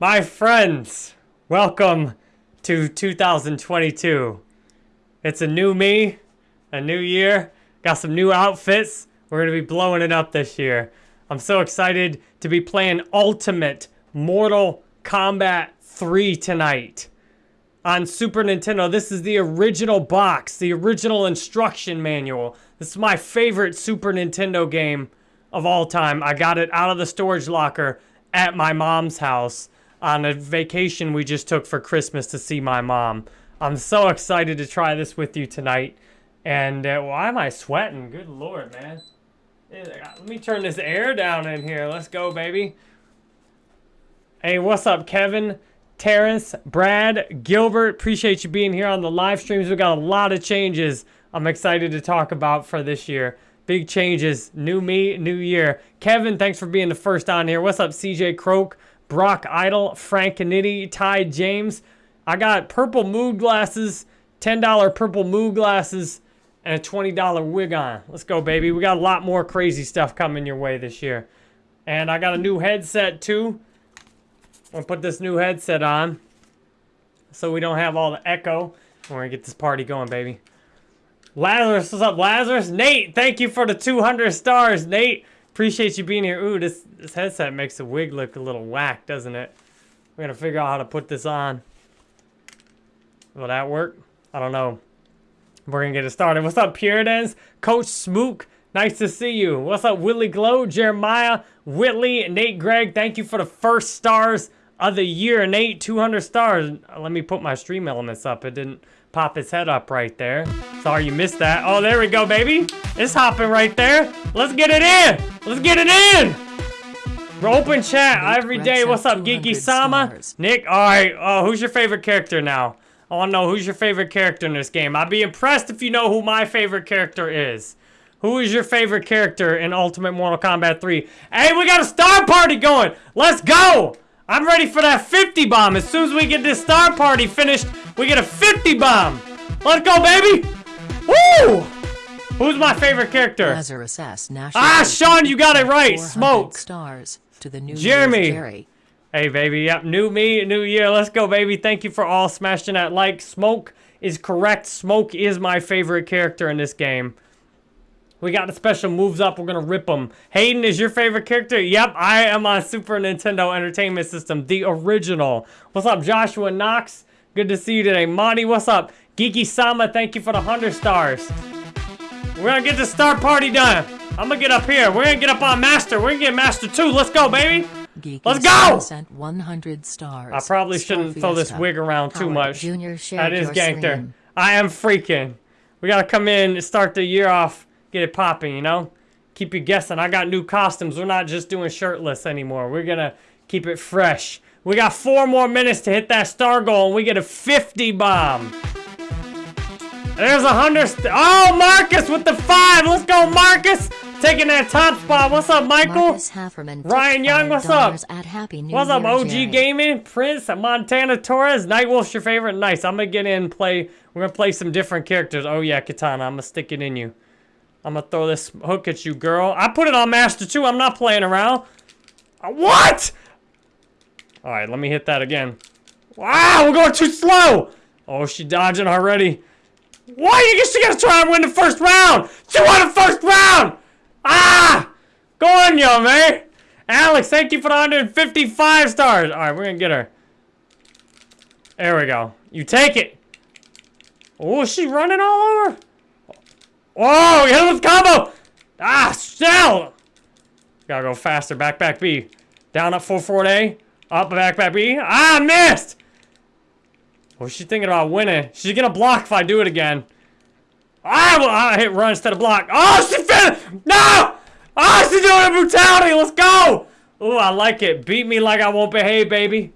My friends, welcome to 2022. It's a new me, a new year, got some new outfits. We're going to be blowing it up this year. I'm so excited to be playing Ultimate Mortal Kombat 3 tonight on Super Nintendo. This is the original box, the original instruction manual. This is my favorite Super Nintendo game of all time. I got it out of the storage locker at my mom's house on a vacation we just took for Christmas to see my mom. I'm so excited to try this with you tonight. And uh, why am I sweating? Good lord, man. Let me turn this air down in here. Let's go, baby. Hey, what's up, Kevin? Terrence, Brad, Gilbert, appreciate you being here on the live streams. We got a lot of changes I'm excited to talk about for this year. Big changes, new me, new year. Kevin, thanks for being the first on here. What's up, CJ Croak, Brock Idle, Frank Nitty, Ty James. I got purple mood glasses, $10 purple mood glasses, and a $20 wig on. Let's go, baby. We got a lot more crazy stuff coming your way this year. And I got a new headset, too. I'm gonna put this new headset on so we don't have all the echo. We're gonna get this party going, baby. Lazarus, what's up, Lazarus? Nate, thank you for the 200 stars, Nate. Appreciate you being here. Ooh, this, this headset makes the wig look a little whack, doesn't it? We're gonna figure out how to put this on. Will that work? I don't know. We're gonna get it started. What's up, Puritans? Coach Smook, nice to see you. What's up, Willie Glow, Jeremiah, Whitley, Nate Gregg, thank you for the first stars of the year. Nate, 200 stars. Let me put my stream elements up. It didn't pop his head up right there. Sorry you missed that. Oh, there we go, baby. It's hopping right there. Let's get it in. Let's get it in. We're open chat every day. What's up, Geeky Sama? Nick, all right. Oh, who's your favorite character now? Oh, I want to know who's your favorite character in this game. I'd be impressed if you know who my favorite character is. Who is your favorite character in Ultimate Mortal Kombat 3? Hey, we got a star party going. Let's go. I'm ready for that 50 bomb. As soon as we get this star party finished, we get a 50 bomb. Let's go, baby. Woo! Who's my favorite character? Lazarus S. Ah, Sean, you got it right. Smoke. Stars to the new Jeremy. Jerry. Hey, baby. Yep, new me, new year. Let's go, baby. Thank you for all smashing that like. Smoke is correct. Smoke is my favorite character in this game. We got the special moves up. We're going to rip them. Hayden is your favorite character? Yep, I am on Super Nintendo Entertainment System, the original. What's up, Joshua Knox? Good to see you today. Monty, what's up? Geeky Sama, thank you for the 100 stars. We're going to get the star party done. I'm going to get up here. We're going to get up on Master. We're going to get Master 2. Let's go, baby. Geeky Let's go! Sent 100 stars. I probably shouldn't Star throw this wig around too Howard much. Junior that is Gankter. I am freaking. We got to come in and start the year off get it popping, you know? Keep you guessing. I got new costumes. We're not just doing shirtless anymore. We're going to keep it fresh. We got four more minutes to hit that star goal, and we get a 50 bomb. There's a 100. Oh, Marcus with the five. Let's go, Marcus. Taking that top spot. What's up, Michael? Ryan Young, what's up? what's up, OG Jerry. Gaming? Prince, Montana Torres. Nightwolf's your favorite? Nice. I'm going to get in and play. We're going to play some different characters. Oh, yeah, Katana. I'm going to stick it in you. I'm gonna throw this hook at you, girl. I put it on Master 2. I'm not playing around. Uh, what? All right, let me hit that again. Wow, we're going too slow. Oh, she dodging already. Why? are You she gonna try and win the first round. She won the first round. Ah! Go on, yo, man. Alex, thank you for the 155 stars. All right, we're gonna get her. There we go. You take it. Oh, she running all over. Oh, hit him with combo! Ah, still! Gotta go faster. Back, back, B. Down up full forward A. Up, back, back, B. Ah, missed! What's she thinking about winning? She's gonna block if I do it again. Ah, well, I hit run instead of block. Oh, she fit! No! Oh, she's doing a brutality. Let's go! Oh, I like it. Beat me like I won't behave, baby.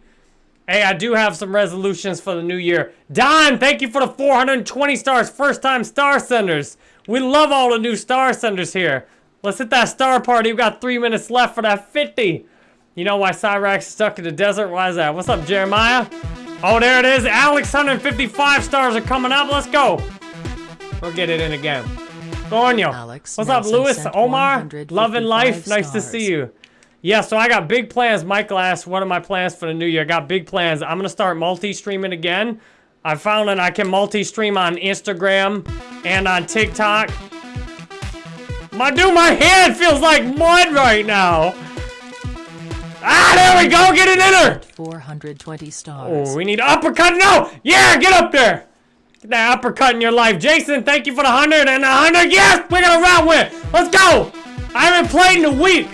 Hey, I do have some resolutions for the new year. Don, thank you for the 420 stars. First time star senders. We love all the new star senders here. Let's hit that star party. We've got three minutes left for that 50. You know why Cyrax is stuck in the desert? Why is that? What's up, Jeremiah? Oh, there it is. Alex, 155 stars are coming up. Let's go. We'll get it in again. Go on, yo. Alex What's up, Lewis? Omar? Love and life. Stars. Nice to see you. Yeah, so I got big plans. Michael asked, what are my plans for the new year? I got big plans. I'm going to start multi-streaming again. I found that I can multi-stream on Instagram and on TikTok. My dude, my hand feels like mud right now. Ah, there we go. Get it in her. 420 stars. Oh, we need uppercut. No. Yeah, get up there. Get that uppercut in your life. Jason, thank you for the 100 and the 100. Yes, we're going to round with. Let's go. I haven't played in a week.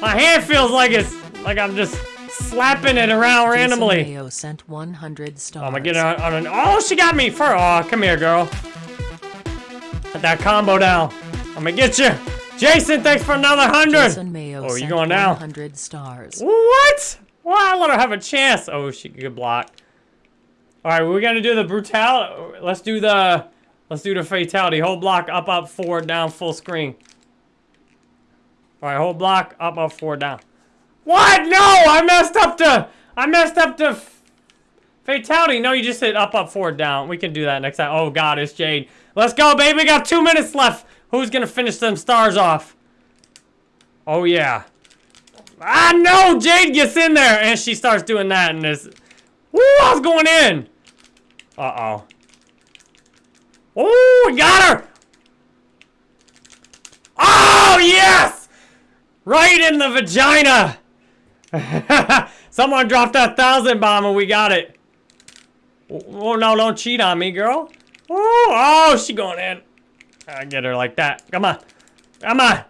My hand feels like it's like I'm just slapping it around randomly. Mayo sent 100 stars. I'm gonna get her on an. Oh, she got me for. Oh, come here, girl. Put that combo down. I'm gonna get you. Jason, thanks for another hundred. Jason Mayo Oh, you going now? 100 stars. What? Well, I let her have a chance. Oh, she could block. All right, we're gonna do the brutality. Let's do the. Let's do the fatality. Hold block, up, up, forward, down, full screen. All right, hold block, up, up, forward, down. What? No, I messed up the. I messed up the. Fatality. No, you just hit up, up, forward, down. We can do that next time. Oh God, it's Jade. Let's go, baby. We got two minutes left. Who's gonna finish them stars off? Oh yeah. Ah no, Jade gets in there and she starts doing that and this. Woo, I was going in. Uh oh. Oh, we got her. Oh yes, right in the vagina. Someone dropped that thousand bomb and we got it. Oh, oh no, don't cheat on me, girl. Oh, oh, she going in. I get her like that. Come on, come on.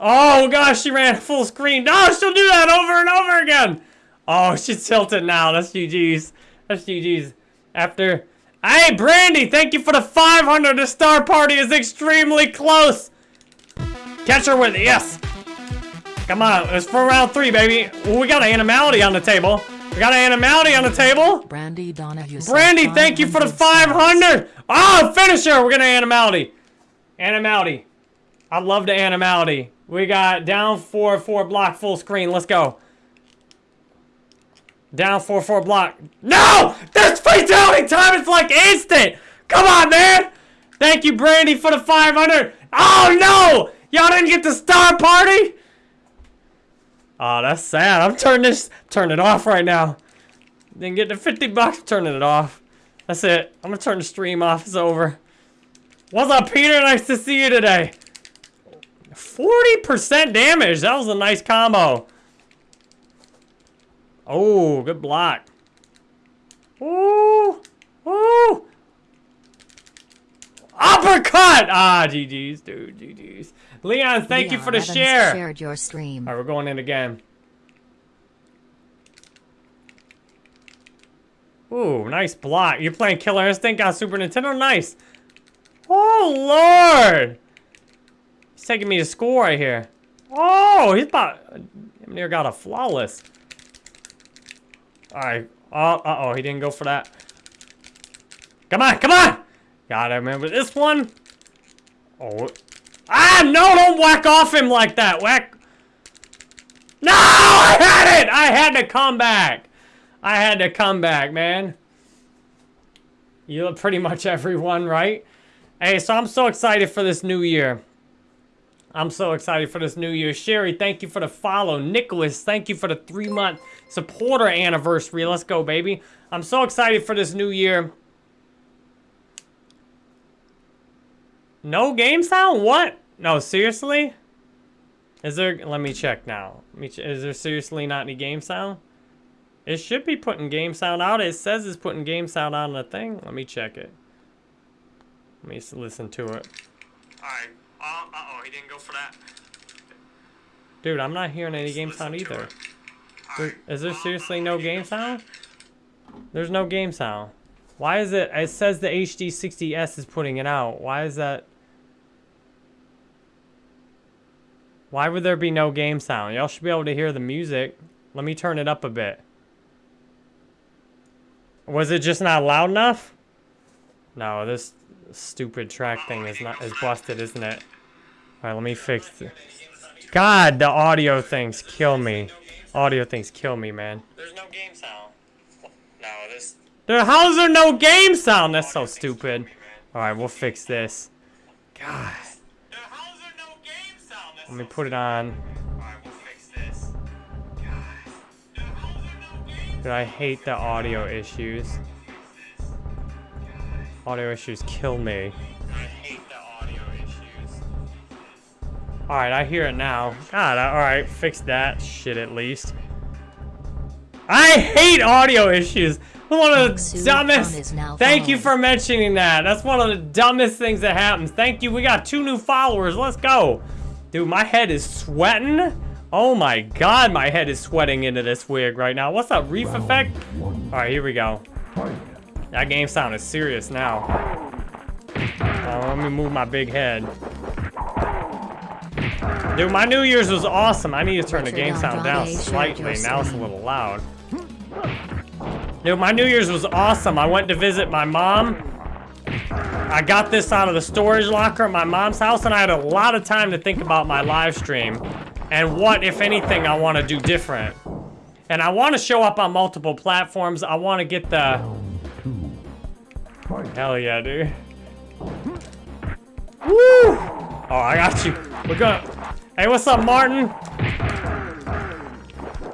Oh gosh, she ran full screen. No, she'll do that over and over again. Oh, she's tilted now. That's GG's. That's GG's. After. Hey, Brandy, thank you for the 500. The star party is extremely close. Catch her with it. Yes. Come on. It's for round three, baby. Well, we got an animality on the table. We got an animality on the table. Brandy Donahue Brandy, thank you for the 500 stars. 500. Oh, finisher. We're going to animality. Animality. I love the animality. We got down four, four block, full screen. Let's go. Down four, four block. No! This fatality time is like instant! Come on, man! Thank you, Brandy, for the 500. Oh, no! Y'all didn't get the star party? Oh, that's sad. I'm turning this, turn it off right now. Didn't get the 50 bucks, turning it off. That's it. I'm gonna turn the stream off. It's over. What's up, Peter? Nice to see you today. 40% damage. That was a nice combo. Oh, good block. Ooh. Ooh. Uppercut! Ah, GG's, dude. GG's. Leon, thank you for the Evans share. shared your stream. All right, we're going in again. Ooh, nice block. You're playing Killer Instinct on Super Nintendo? Nice. Oh, Lord. He's taking me to school right here. Oh, he's about... Near got a flawless. All right. Oh, uh-oh, he didn't go for that. Come on, come on! Gotta remember this one. Oh. Ah, no, don't whack off him like that. Whack. No, I had it! I had to come back. I had to come back, man. You look pretty much everyone, right? Hey, so I'm so excited for this new year. I'm so excited for this new year. Sherry, thank you for the follow. Nicholas, thank you for the three-month supporter anniversary. Let's go, baby. I'm so excited for this new year. No game sound? What? No, seriously? Is there... Let me check now. Let me ch is there seriously not any game sound? It should be putting game sound out. It says it's putting game sound on the thing. Let me check it. Let me listen to it. Alright. Uh, uh-oh, he didn't go for that. Dude, I'm not hearing any game sound either. There- Is there seriously no game sound? There's no game sound. Why is it... It says the HD60S is putting it out. Why is that... Why would there be no game sound? Y'all should be able to hear the music. Let me turn it up a bit. Was it just not loud enough? No, this stupid track thing is not is busted, isn't it? All right, let me fix it. God, the audio things kill me. Audio things kill me, man. There's no game sound. No, this. There, how's there no game sound? That's so stupid. All right, we'll fix this. God. How's there no game sound? Let me put it on. Dude, I hate the audio issues. Audio issues kill me. I hate the audio issues. Alright, I hear it now. God, alright, fix that shit at least. I hate audio issues. One of the dumbest. Thank you for mentioning that. That's one of the dumbest things that happens. Thank you. We got two new followers. Let's go. Dude, my head is sweating. Oh my god, my head is sweating into this wig right now. What's up, Reef Effect? Alright, here we go. That game sound is serious now. Uh, let me move my big head. Dude, my New Year's was awesome. I need to turn the game sound down slightly. Now it's a little loud. Dude, my New Year's was awesome. I went to visit my mom. I got this out of the storage locker at my mom's house, and I had a lot of time to think about my live stream and what, if anything, I want to do different. And I want to show up on multiple platforms. I want to get the... Hell yeah, dude. Woo! Oh, I got you. We're gonna... Hey, what's up, Martin?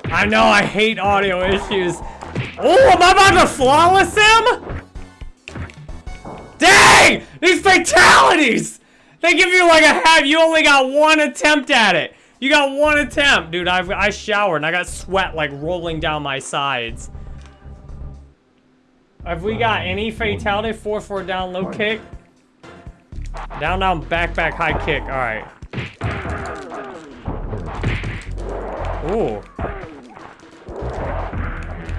I know I hate audio issues. Oh, am I about to flawless him? Dang! These fatalities! They give you like a half. You only got one attempt at it. You got one attempt. Dude, I, I showered and I got sweat like rolling down my sides. Have we got any fatality? 4-4 down, low kick. Down, down, back, back, high kick. All right. Ooh.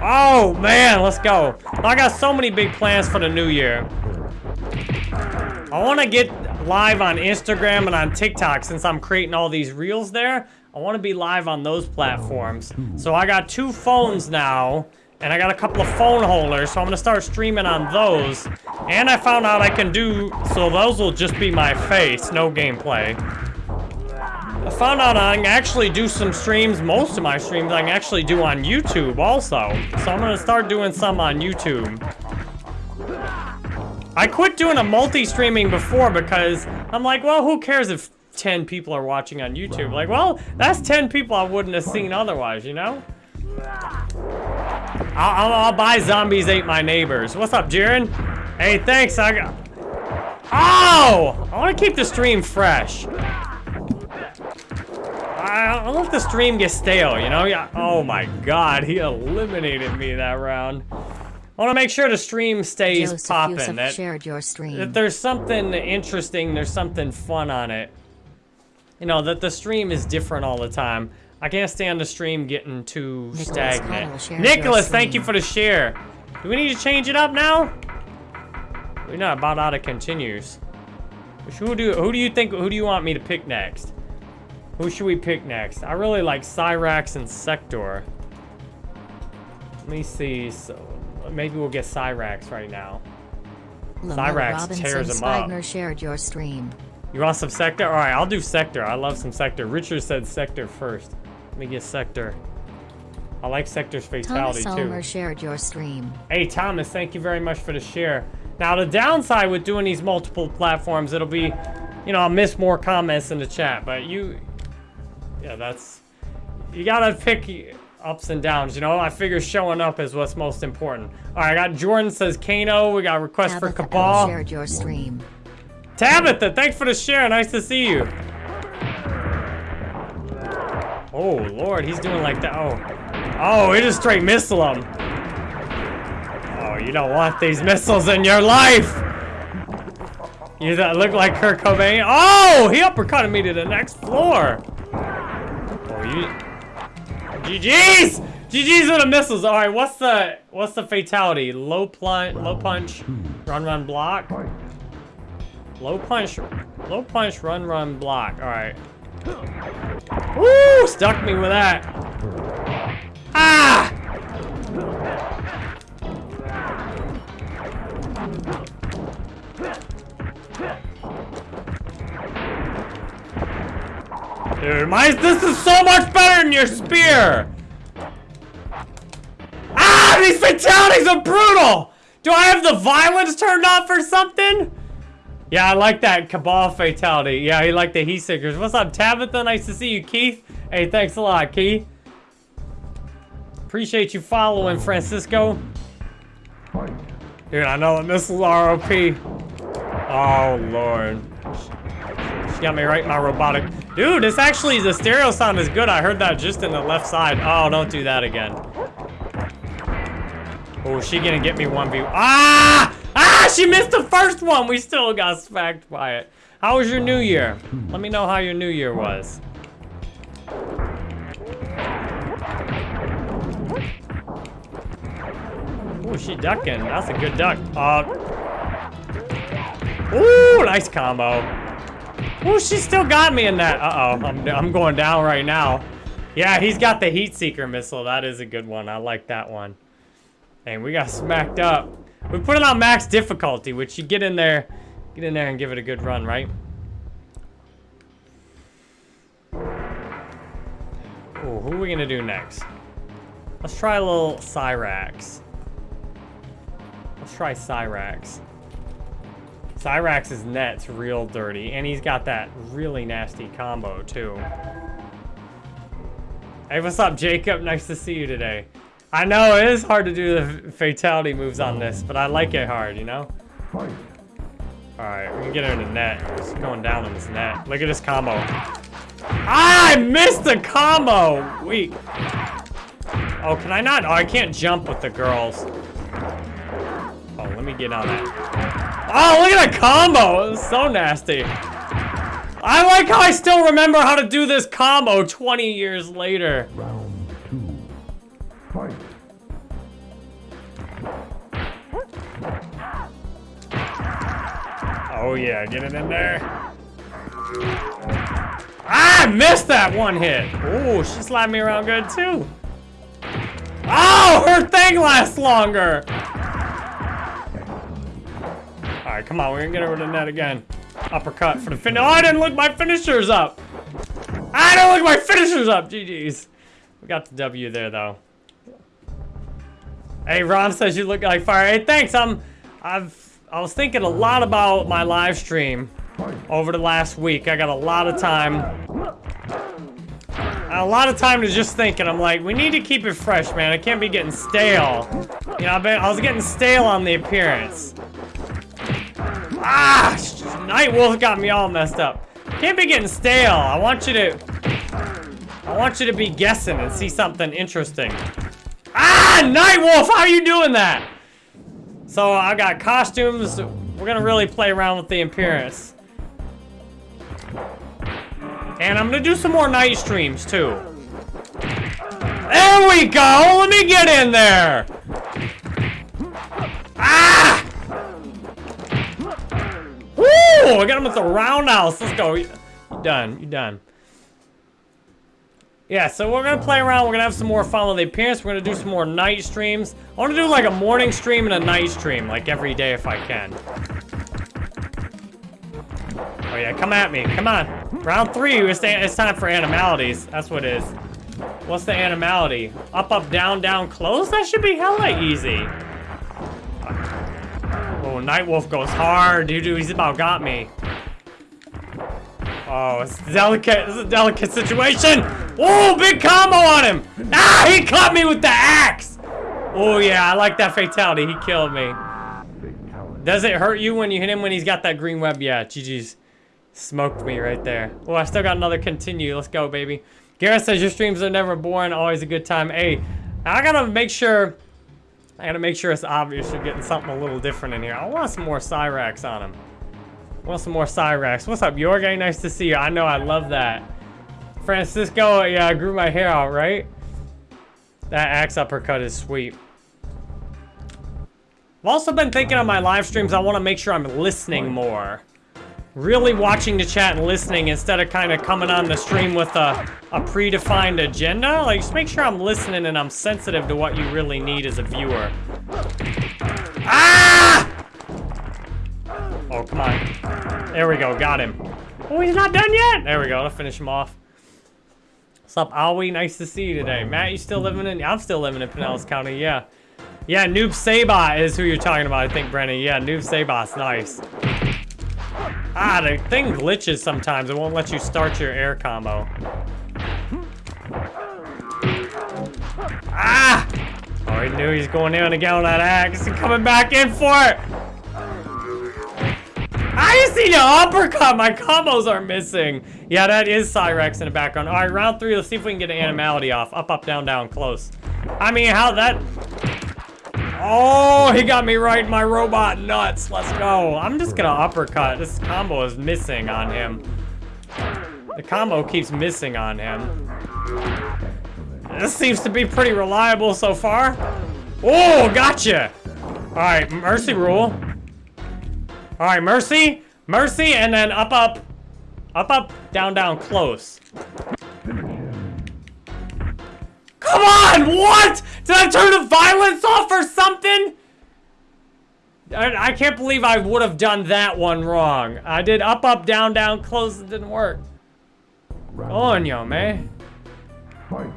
Oh, man, let's go. I got so many big plans for the new year. I want to get live on Instagram and on TikTok since I'm creating all these reels there. I want to be live on those platforms. So I got two phones now, and I got a couple of phone holders, so I'm going to start streaming on those. And I found out I can do, so those will just be my face, no gameplay. I found out I can actually do some streams, most of my streams I can actually do on YouTube also. So I'm gonna start doing some on YouTube. I quit doing a multi-streaming before because I'm like, well, who cares if 10 people are watching on YouTube? Like, well, that's 10 people I wouldn't have seen otherwise, you know? I'll, I'll, I'll buy Zombies Ate My Neighbors. What's up, Jiren? Hey, thanks, I got... Oh! I want to keep the stream fresh. I don't let the stream get stale, you know? Yeah. Oh my god, he eliminated me that round. I want to make sure the stream stays popping. That, shared your that stream. there's something interesting, there's something fun on it. You know, that the stream is different all the time. I can't stand the stream getting too Nicholas stagnant. Connell shared your Nicholas, thank you for the share. Do we need to change it up now? We're not about out of continues. Who do who do you think who do you want me to pick next? Who should we pick next? I really like Cyrax and Sector. Let me see. So maybe we'll get Cyrax right now. Lamar Cyrax Robinson tears him up. Shared your stream. You want some Sector? All right, I'll do Sector. I love some Sector. Richard said Sector first. Let me get Sector. I like Sector's fatality Thomas too. Elmer shared your stream. Hey, Thomas, thank you very much for the share. Now, the downside with doing these multiple platforms, it'll be, you know, I'll miss more comments in the chat, but you, yeah, that's, you gotta pick ups and downs, you know? I figure showing up is what's most important. All right, I got Jordan says Kano. We got a request for Tabitha L Kabal. shared your stream. Tabitha, thanks for the share. Nice to see you. Oh, Lord, he's doing like that. Oh, oh, he just straight missile him. Oh, you don't want these missiles in your life. You that look like Kurt Cobain. Oh, he uppercutted me to the next floor. Oh, you. GG's. GG's with the missiles. All right, what's the what's the fatality? Low plunge, low punch, run, run, block. Low punch, low punch, run, run, block. All right. Woo! Stuck me with that. Ah! Dude, my this is so much better than your spear. Ah! These fatalities are brutal. Do I have the violence turned off or something? Yeah, I like that Kabal fatality. Yeah, he like the heat seekers. What's up, Tabitha? Nice to see you, Keith. Hey, thanks a lot, Keith. Appreciate you following, Francisco. Dude, I know the missiles are OP. Oh, Lord. She got me right in my robotic. Dude, this actually, the stereo sound is good. I heard that just in the left side. Oh, don't do that again. Oh, she gonna get me one view. Ah! Ah, she missed the first one. We still got smacked by it. How was your new year? Let me know how your new year was. Oh, she ducking. That's a good duck. Uh, ooh, nice combo. Ooh, she still got me in that. Uh-oh, I'm, I'm going down right now. Yeah, he's got the heat seeker missile. That is a good one. I like that one. And we got smacked up. We put it on max difficulty, which you get in there, get in there and give it a good run, right? Ooh, who are we gonna do next? Let's try a little Cyrax. Let's try Cyrax. Cyrax's net's real dirty, and he's got that really nasty combo, too. Hey, what's up, Jacob? Nice to see you today. I know, it is hard to do the fatality moves on this, but I like it hard, you know? Alright, we can get her in the net. It's going down on this net. Look at this combo. Ah, I missed the combo! Weak. Oh, can I not? Oh, I can't jump with the girls. Oh, let me get on that. Oh, look at that combo! So nasty. I like how I still remember how to do this combo 20 years later. Round two. Fight. Oh yeah, get it in there. Ah, I missed that one hit. Oh, she slapped me around good too. Oh, her thing lasts longer. All right, come on, we're gonna get over the net again. Uppercut for the finish. Oh, I didn't look my finishers up. I didn't look my finishers up. GG's. We got the W there though. Hey, Ron says you look like fire. Hey, thanks. I'm, I've, I was thinking a lot about my live stream over the last week. I got a lot of time. A lot of time to just think, and I'm like, we need to keep it fresh, man. I can't be getting stale. You know, been, I was getting stale on the appearance. Ah, Night Wolf got me all messed up. Can't be getting stale. I want you to, I want you to be guessing and see something interesting. Ah, Night Wolf, how are you doing that? So I got costumes. We're gonna really play around with the appearance. And I'm gonna do some more night streams too. There we go! Let me get in there! Ah! Woo! I got him with the roundhouse. Let's go. You done. You done. Yeah, so we're gonna play around. We're gonna have some more fun with the appearance. We're gonna do some more night streams. I wanna do like a morning stream and a night stream, like every day if I can. Oh yeah, come at me. Come on. Round three, it's time for animalities. That's what it is. What's the animality? Up, up, down, down, close? That should be hella easy. Oh, Nightwolf goes hard, dude. He's about got me. Oh, it's delicate. This is a delicate situation. Oh, big combo on him. Ah, he caught me with the axe. Oh, yeah, I like that fatality. He killed me. Does it hurt you when you hit him when he's got that green web? Yeah, GG's. Smoked me right there. Oh, I still got another continue. Let's go, baby. Garrett says your streams are never boring. Always a good time. Hey, I gotta make sure... I gotta make sure it's obvious you're getting something a little different in here. I want some more Cyrax on him. Want some more Cyrax. What's up, Yorgay? Nice to see you. I know, I love that. Francisco, yeah, I grew my hair out, right? That axe uppercut is sweet. I've also been thinking on my live streams, I want to make sure I'm listening more. Really watching the chat and listening instead of kind of coming on the stream with a, a predefined agenda. Like, just make sure I'm listening and I'm sensitive to what you really need as a viewer. Ah! Oh, come on. There we go, got him. Oh, he's not done yet. There we go, I'll finish him off. What's up, Aoi? Nice to see you today. Matt, you still living in? I'm still living in Pinellas County, yeah. Yeah, Noob Saibot is who you're talking about, I think, Brennan. Yeah, Noob Saibot's nice. Ah, the thing glitches sometimes. It won't let you start your air combo. Ah! Oh, he knew he's going in again with that axe and coming back in for it. I see the uppercut. My combos are missing. Yeah, that is Cyrax in the background. All right, round three. Let's see if we can get an animality off. Up, up, down, down, close. I mean, how that... Oh, he got me right my robot nuts. Let's go. I'm just gonna uppercut. This combo is missing on him. The combo keeps missing on him. This seems to be pretty reliable so far. Oh, gotcha. All right, mercy rule. All right, mercy, mercy, and then up, up, up, up, down, down, close. Come on, what? Did I turn the violence off or something? I, I can't believe I would have done that one wrong. I did up, up, down, down, close, it didn't work. Round On yo, man. fight.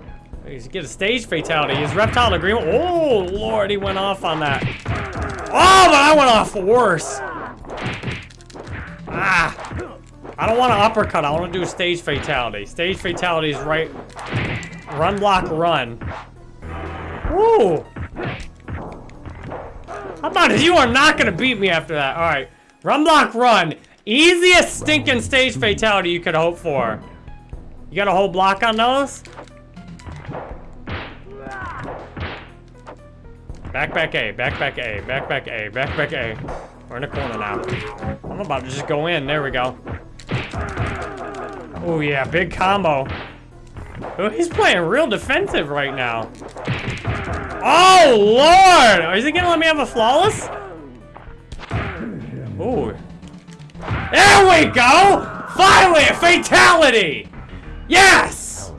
He's get a stage fatality. His reptile agreement. Oh, Lord, he went off on that. Oh, but I went off worse. Ah. I don't want to uppercut. I want to do a stage fatality. Stage fatality is right. Run, block, run. Woo. How about it? You are not going to beat me after that. All right. Run, block, run. Easiest stinking stage fatality you could hope for. You got a whole block on those? Back, back A, back, back A, back, back A, back, back A. We're in the corner now. I'm about to just go in. There we go. Oh, yeah, big combo. Oh, he's playing real defensive right now. Oh, Lord! Is he gonna let me have a flawless? Oh. There we go! Finally, a fatality! Yes!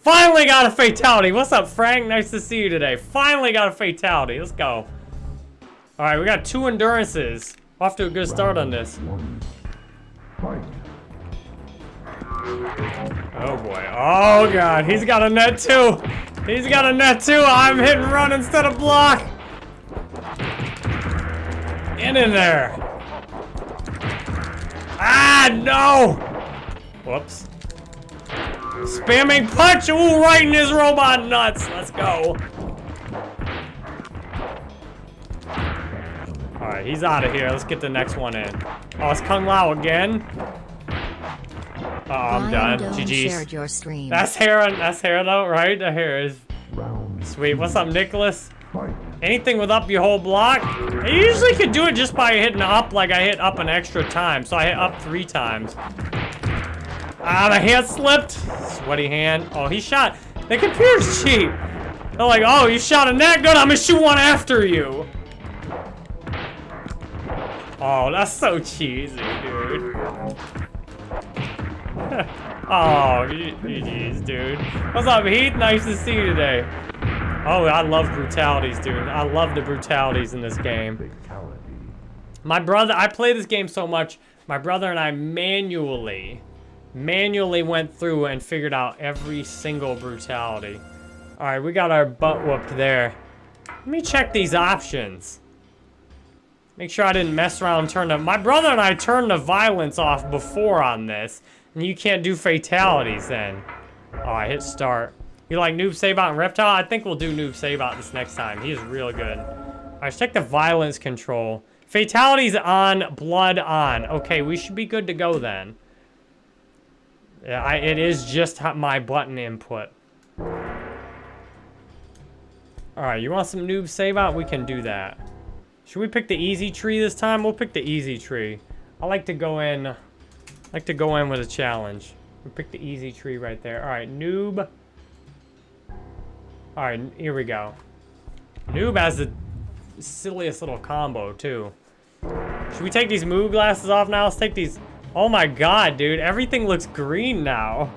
Finally got a fatality. What's up, Frank? Nice to see you today. Finally got a fatality. Let's go. All right, we got two endurances. Off to a good start on this. Fight. Oh boy. Oh god, he's got a net too. He's got a net too. I'm hit and run instead of block. In in there. Ah, no. Whoops. Spamming punch. Ooh, right in his robot nuts. Let's go. All right, he's out of here. Let's get the next one in. Oh, it's Kung Lao again. Oh, I'm done. Lion GG's. shared your stream. That's hair. That's hair though, right? The hair is Round sweet. What's up, Nicholas? Anything with up your whole block? I usually could do it just by hitting up like I hit up an extra time. So I hit up three times. Ah, the hand slipped. Sweaty hand. Oh, he shot. The computer's cheap. They're like, oh, you shot a that gun. I'm gonna shoot one after you. Oh, that's so cheesy, dude. oh, GG's, dude. What's up, Heath? Nice to see you today. Oh, I love brutalities, dude. I love the brutalities in this game. My brother, I play this game so much, my brother and I manually, manually went through and figured out every single brutality. All right, we got our butt whooped there. Let me check these options. Make sure I didn't mess around turn the... My brother and I turned the violence off before on this, you can't do fatalities then. Oh, I hit start. You like Noob Saibot and Reptile? I think we'll do Noob Saibot this next time. He is real good. All right, check the violence control. Fatalities on, blood on. Okay, we should be good to go then. Yeah, I, it is just my button input. All right, you want some Noob Saibot? We can do that. Should we pick the easy tree this time? We'll pick the easy tree. I like to go in, like to go in with a challenge. We pick the easy tree right there. All right, noob. All right, here we go. Noob has the silliest little combo too. Should we take these move glasses off now? Let's take these. Oh my god, dude, everything looks green now.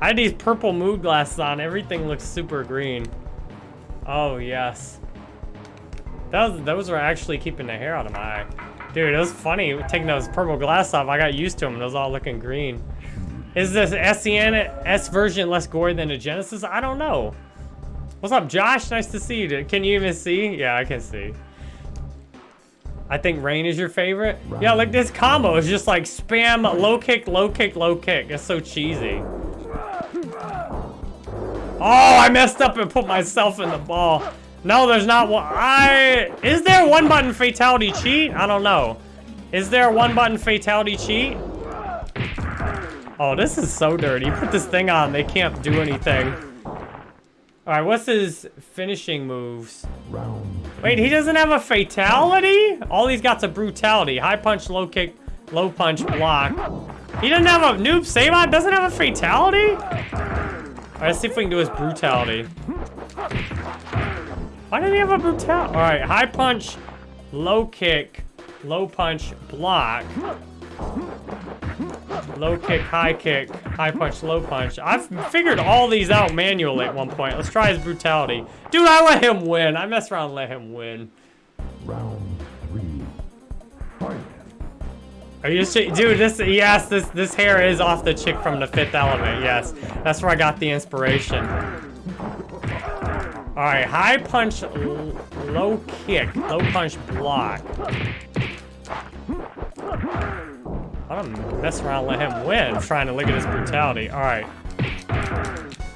I had these purple mood glasses on. Everything looks super green. Oh yes. Those, those were actually keeping the hair out of my eye. Dude, it was funny taking those purple glasses off. I got used to them. It was all looking green. Is this SNES version less gory than the Genesis? I don't know. What's up, Josh? Nice to see you. Can you even see? Yeah, I can see. I think Rain is your favorite. Yeah, like this combo is just like spam low kick, low kick, low kick. It's so cheesy. Oh, I messed up and put myself in the ball. No, there's not one. I is there one button fatality cheat? I don't know. Is there a one button fatality cheat? Oh, this is so dirty. Put this thing on, they can't do anything. All right, what's his finishing moves? Wait, he doesn't have a fatality? All he's got's a brutality. High punch, low kick, low punch, block. He doesn't have a noob Saibot doesn't have a fatality? All right, let's see if we can do his brutality. Why didn't he have a brutality? All right, high punch, low kick, low punch, block. Low kick, high kick, high punch, low punch. I've figured all these out manually at one point. Let's try his brutality. Dude, I let him win. I mess around and let him win. Round three. Fight. Are you? Dude, this, yes, this, this hair is off the chick from the fifth element. Yes, that's where I got the inspiration. All right, high punch, low kick, low punch, block. I don't mess around, and let him win. trying to look at his brutality. All right.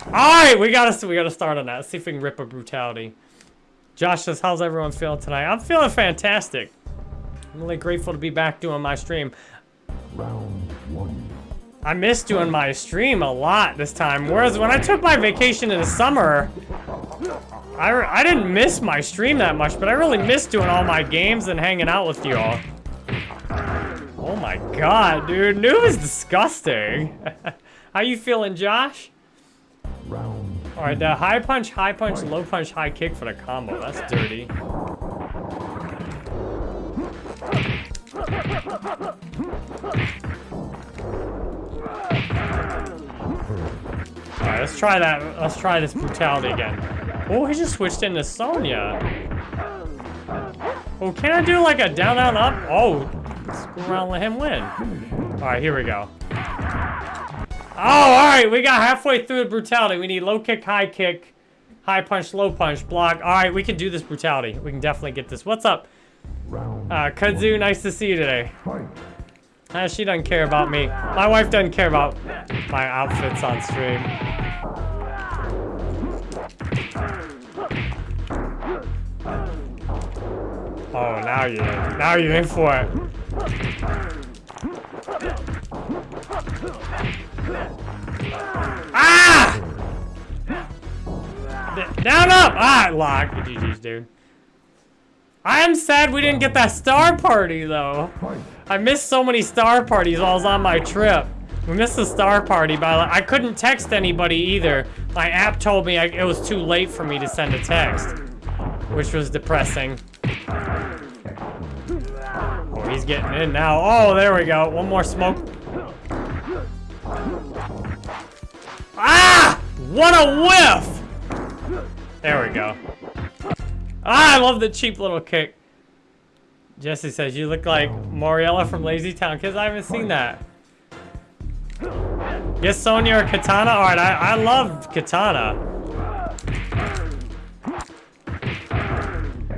All right, we gotta we gotta start on that. Let's see if we can rip a brutality. Josh says, "How's everyone feeling tonight?" I'm feeling fantastic. I'm really grateful to be back doing my stream. Round one. I missed doing my stream a lot this time. Whereas when I took my vacation in the summer, I, I didn't miss my stream that much, but I really missed doing all my games and hanging out with y'all. Oh my god, dude. Noob is disgusting. How you feeling, Josh? Round. All right, the high punch, high punch, low punch, high kick for the combo. That's dirty. All right, let's try that. Let's try this brutality again. Oh, he just switched into Sonya. Oh, can I do like a down, down, up? Oh, screw around, let him win. All right, here we go. Oh, all right, we got halfway through the brutality. We need low kick, high kick, high punch, low punch, block. All right, we can do this brutality. We can definitely get this. What's up? Uh, Kudzu, nice to see you today. Uh, she doesn't care about me. My wife doesn't care about my outfits on stream. Oh, now you're in. Now you're in for it. Ah! D- down up! Ah, lock. GG's, dude. I am sad we didn't get that star party, though. I missed so many star parties while I was on my trip. We missed the star party, but I couldn't text anybody either. My app told me I, it was too late for me to send a text, which was depressing. Oh, he's getting in now. Oh, there we go. One more smoke. Ah! What a whiff! There we go. Ah, I love the cheap little kick. Jesse says, you look like Moriella from Lazy Town Kids. I haven't seen that. Yes, Sonya or Katana? Alright, I, I love Katana.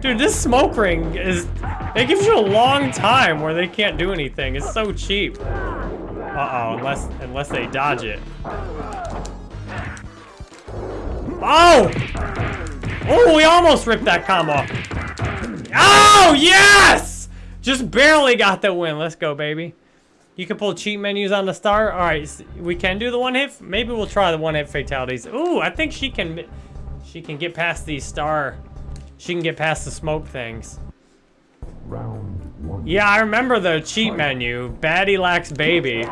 Dude, this smoke ring is... It gives you a long time where they can't do anything. It's so cheap. Uh-oh, unless, unless they dodge it. Oh! Oh, we almost ripped that combo. Oh, yes! Just barely got the win. Let's go, baby. You can pull cheat menus on the star. All right, we can do the one hit. Maybe we'll try the one hit fatalities. Ooh, I think she can. She can get past the star. She can get past the smoke things. Round one. Yeah, I remember the cheat menu. Baddie lacks baby.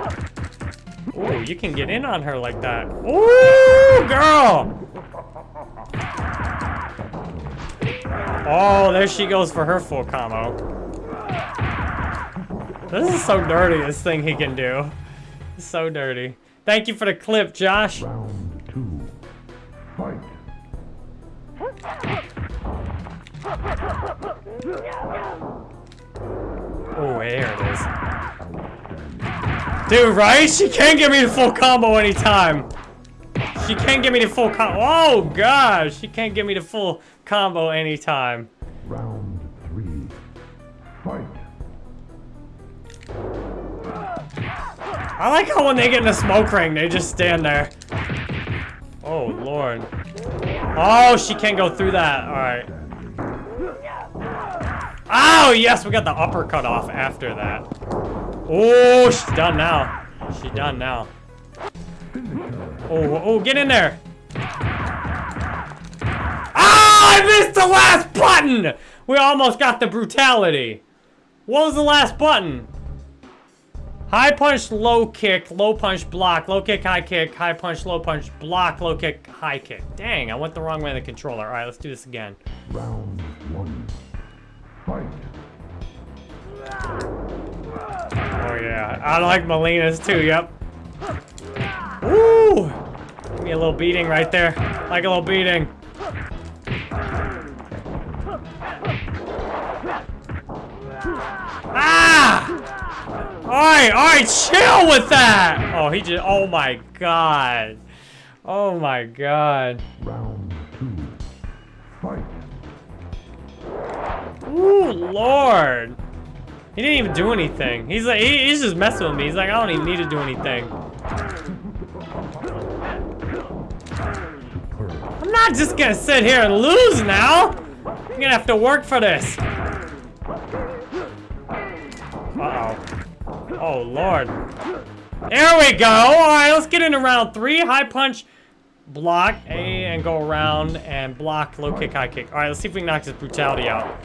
Ooh, you can get in on her like that. Ooh, girl! Oh, there she goes for her full combo. This is so dirty, this thing he can do. So dirty. Thank you for the clip, Josh. Oh, there it is. Dude, right? She can't give me the full combo anytime. She can't give me the full combo. Oh, gosh. She can't give me the full combo anytime. Round I like how when they get in a smoke ring, they just stand there. Oh, Lord. Oh, she can't go through that. All right. Oh, yes, we got the uppercut off after that. Oh, she's done now. She's done now. Oh, oh, get in there. Ah, I missed the last button. We almost got the brutality. What was the last button? High punch, low kick, low punch, block, low kick, high kick, high punch, low punch, block, low kick, high kick. Dang, I went the wrong way on the controller. All right, let's do this again. Round one. Fight. Oh yeah, I like Melina's too. Yep. Woo! Give me a little beating right there. Like a little beating. Ah! Alright, alright, chill with that! Oh, he just, oh my god. Oh my god. Round two. Fight. Ooh, Lord. He didn't even do anything. He's like, he, he's just messing with me. He's like, I don't even need to do anything. I'm not just gonna sit here and lose now. I'm gonna have to work for this. Oh, Lord. There we go. All right, let's get into round three. High punch, block, A, and go around, and block, low kick, high kick. All right, let's see if we can knock his brutality out.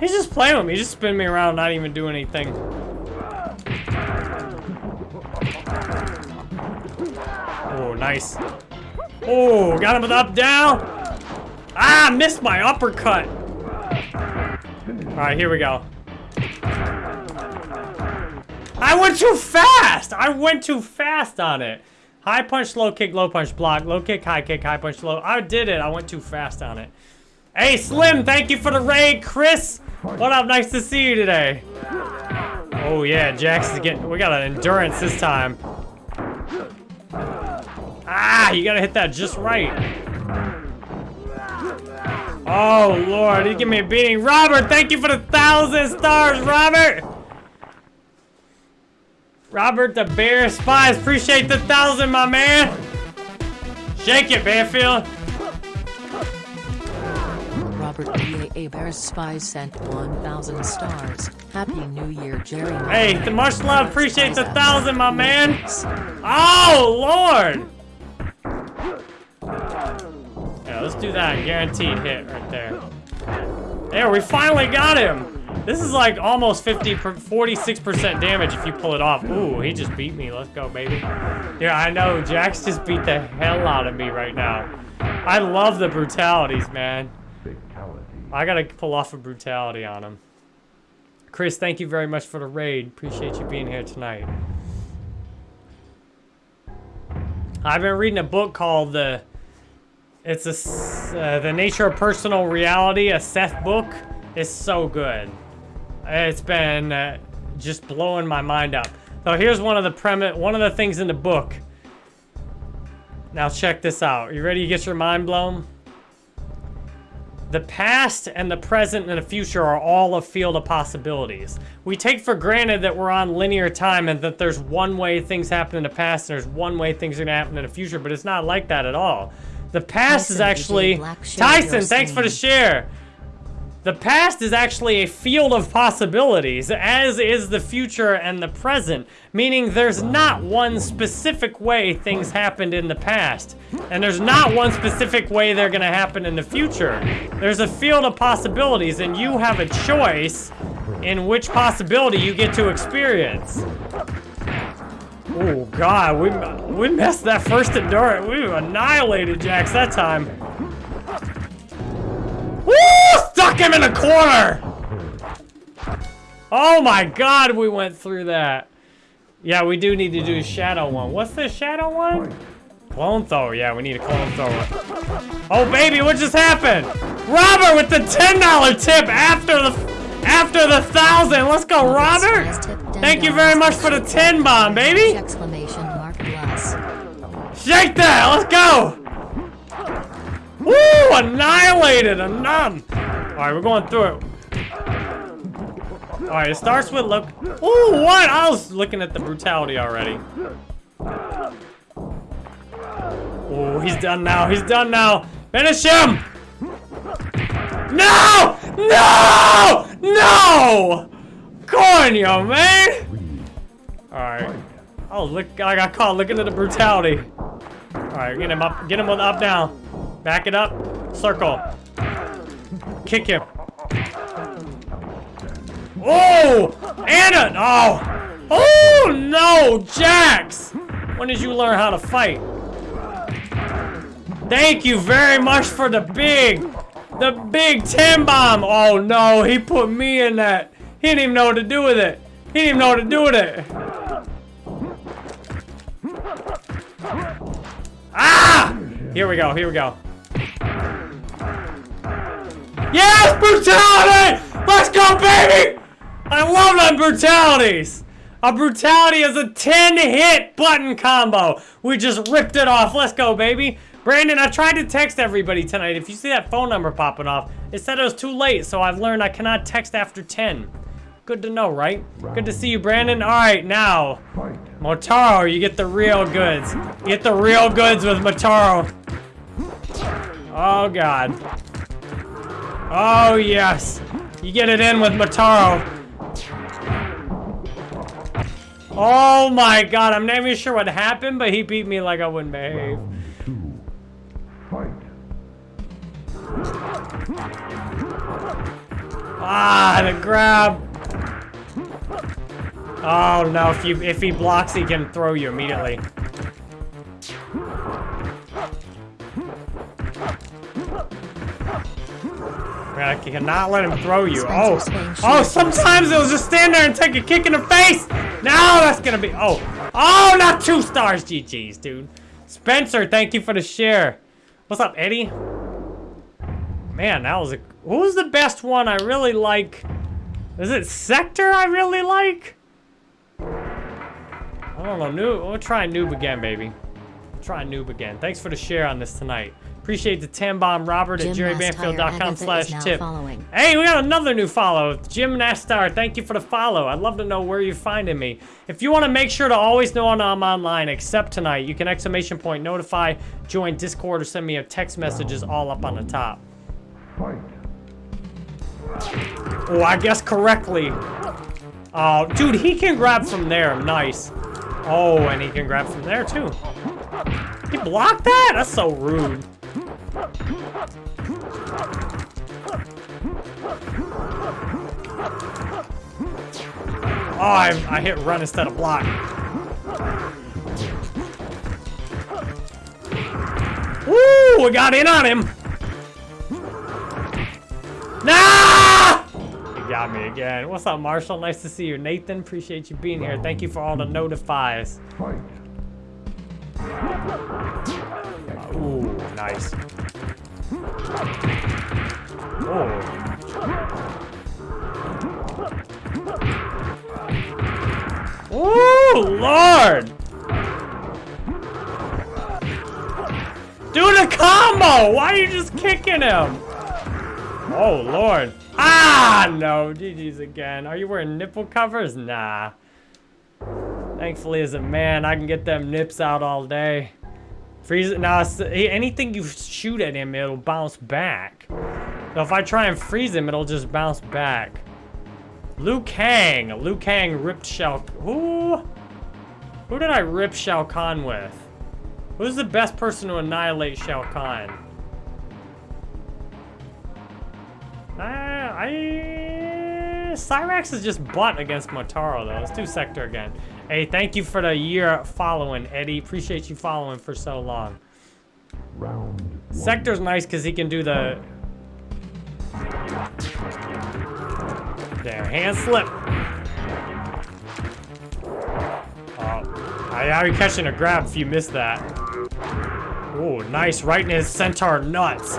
He's just playing with me. He's just spinning me around, not even doing anything. Oh, nice. Oh, got him with up, down. Ah, missed my uppercut. All right, here we go. I went too fast. I went too fast on it. High punch, low kick, low punch, block, low kick, high kick, high punch, low. I did it. I went too fast on it. Hey, Slim, thank you for the raid. Chris, what up? Nice to see you today. Oh, yeah, Jax is getting... We got an endurance this time. Ah, you gotta hit that just right. Oh, Lord, he give me a beating. Robert, thank you for the thousand stars, Robert. Robert the Bear Spies, appreciate the thousand, my man. Shake it, Banfield. Robert B.A. Bear Spy sent 1,000 stars. Happy New Year, Jerry. Hey, the much love, appreciate the thousand, my man. Oh, Lord. Yeah, let's do that. Guaranteed hit right there. There, we finally got him. This is like almost 50, 46% damage if you pull it off. Ooh, he just beat me. Let's go, baby. Yeah, I know. Jax just beat the hell out of me right now. I love the brutalities, man. I gotta pull off a brutality on him. Chris, thank you very much for the raid. Appreciate you being here tonight. I've been reading a book called the. It's a uh, the nature of personal reality. A Seth book. It's so good. It's been uh, just blowing my mind up. So here's one of the premise. One of the things in the book. Now check this out. You ready to get your mind blown? The past and the present and the future are all a field of possibilities. We take for granted that we're on linear time and that there's one way things happen in the past and there's one way things are gonna happen in the future, but it's not like that at all. The past is actually DJ Black, share your Tyson. Thanks for the share. The past is actually a field of possibilities, as is the future and the present, meaning there's not one specific way things happened in the past, and there's not one specific way they're gonna happen in the future. There's a field of possibilities, and you have a choice in which possibility you get to experience. Oh God, we we messed that first endurance. We annihilated Jax that time. Woo! Stuck him in a corner! Oh my god, we went through that. Yeah, we do need to do a shadow one. What's the shadow one? Clone thrower. Yeah, we need a clone thrower. Oh baby, what just happened? Robert with the $10 tip after the after the thousand. Let's go, Robert. Thank you very much for the 10 bomb, baby. Exclamation mark bless. Shake that! Let's go! Woo! Annihilated! A nun! Alright, we're going through it. Alright, it starts with look. Ooh, what? I was looking at the brutality already. Oh, he's done now. He's done now. Finish him! No! No! No! Coño, man! Alright. Oh, look, I got caught looking at the brutality. Alright, get him up. Get him up down. Back it up. Circle. Kick him. Oh! Anna! Oh! Oh, no! Jax! When did you learn how to fight? Thank you very much for the big, the big 10 bomb. Oh no, he put me in that. He didn't even know what to do with it. He didn't even know what to do with it. Ah! Here we go, here we go. Yes, brutality! Let's go, baby! I love them brutalities! A brutality is a 10 hit button combo. We just ripped it off. Let's go, baby. Brandon, I tried to text everybody tonight. If you see that phone number popping off, it said it was too late, so I've learned I cannot text after 10. Good to know, right? Good to see you, Brandon. All right, now. Motaro, you get the real goods. You get the real goods with Motaro. Oh, God. Oh, yes. You get it in with Motaro. Oh, my God. I'm not even sure what happened, but he beat me like I wouldn't behave. Ah, the grab. Oh no, if you if he blocks, he can throw you immediately. I cannot let him throw you. Oh, oh! Sometimes it'll just stand there and take a kick in the face. Now that's gonna be. Oh, oh! Not two stars. GG's, dude. Spencer, thank you for the share. What's up, Eddie? Man, that was a. Was the best one I really like? Is it Sektor I really like? I don't know. Noob. We'll try Noob again, baby. Try Noob again. Thanks for the share on this tonight. Appreciate the 10 bomb Robert at Jim jerrybanfield.com slash tip. following. Hey, we got another new follow. Jim Nastar, thank you for the follow. I'd love to know where you're finding me. If you want to make sure to always know when I'm online, except tonight, you can exclamation point notify, join Discord, or send me a text messages all up on the top. Oh, I guess correctly. Oh, dude, he can grab from there. Nice. Oh, and he can grab from there, too. He blocked that? That's so rude. Oh, I, I hit run instead of block. Woo! We got in on him. Nah! You got me again. What's up, Marshall? Nice to see you. Nathan, appreciate you being here. Thank you for all the notifies. Ooh, nice. Oh. Lord! Do the combo! Why are you just kicking him? Oh, Lord. Ah, no. GG's again. Are you wearing nipple covers? Nah. Thankfully, as a man, I can get them nips out all day. Freeze it. Now, anything you shoot at him, it'll bounce back. So if I try and freeze him, it'll just bounce back. Liu Kang. Liu Kang ripped Shao... Who? Who did I rip Shao Kahn with? Who's the best person to annihilate Shao Kahn? Uh, I... Cyrax is just butt against Motaro, though. Let's do Sektor again. Hey, thank you for the year following, Eddie. Appreciate you following for so long. Round one. Sektor's nice because he can do the... There, hand slip. Oh, I how you catching a grab if you missed that. Oh, nice, right in his centaur nuts.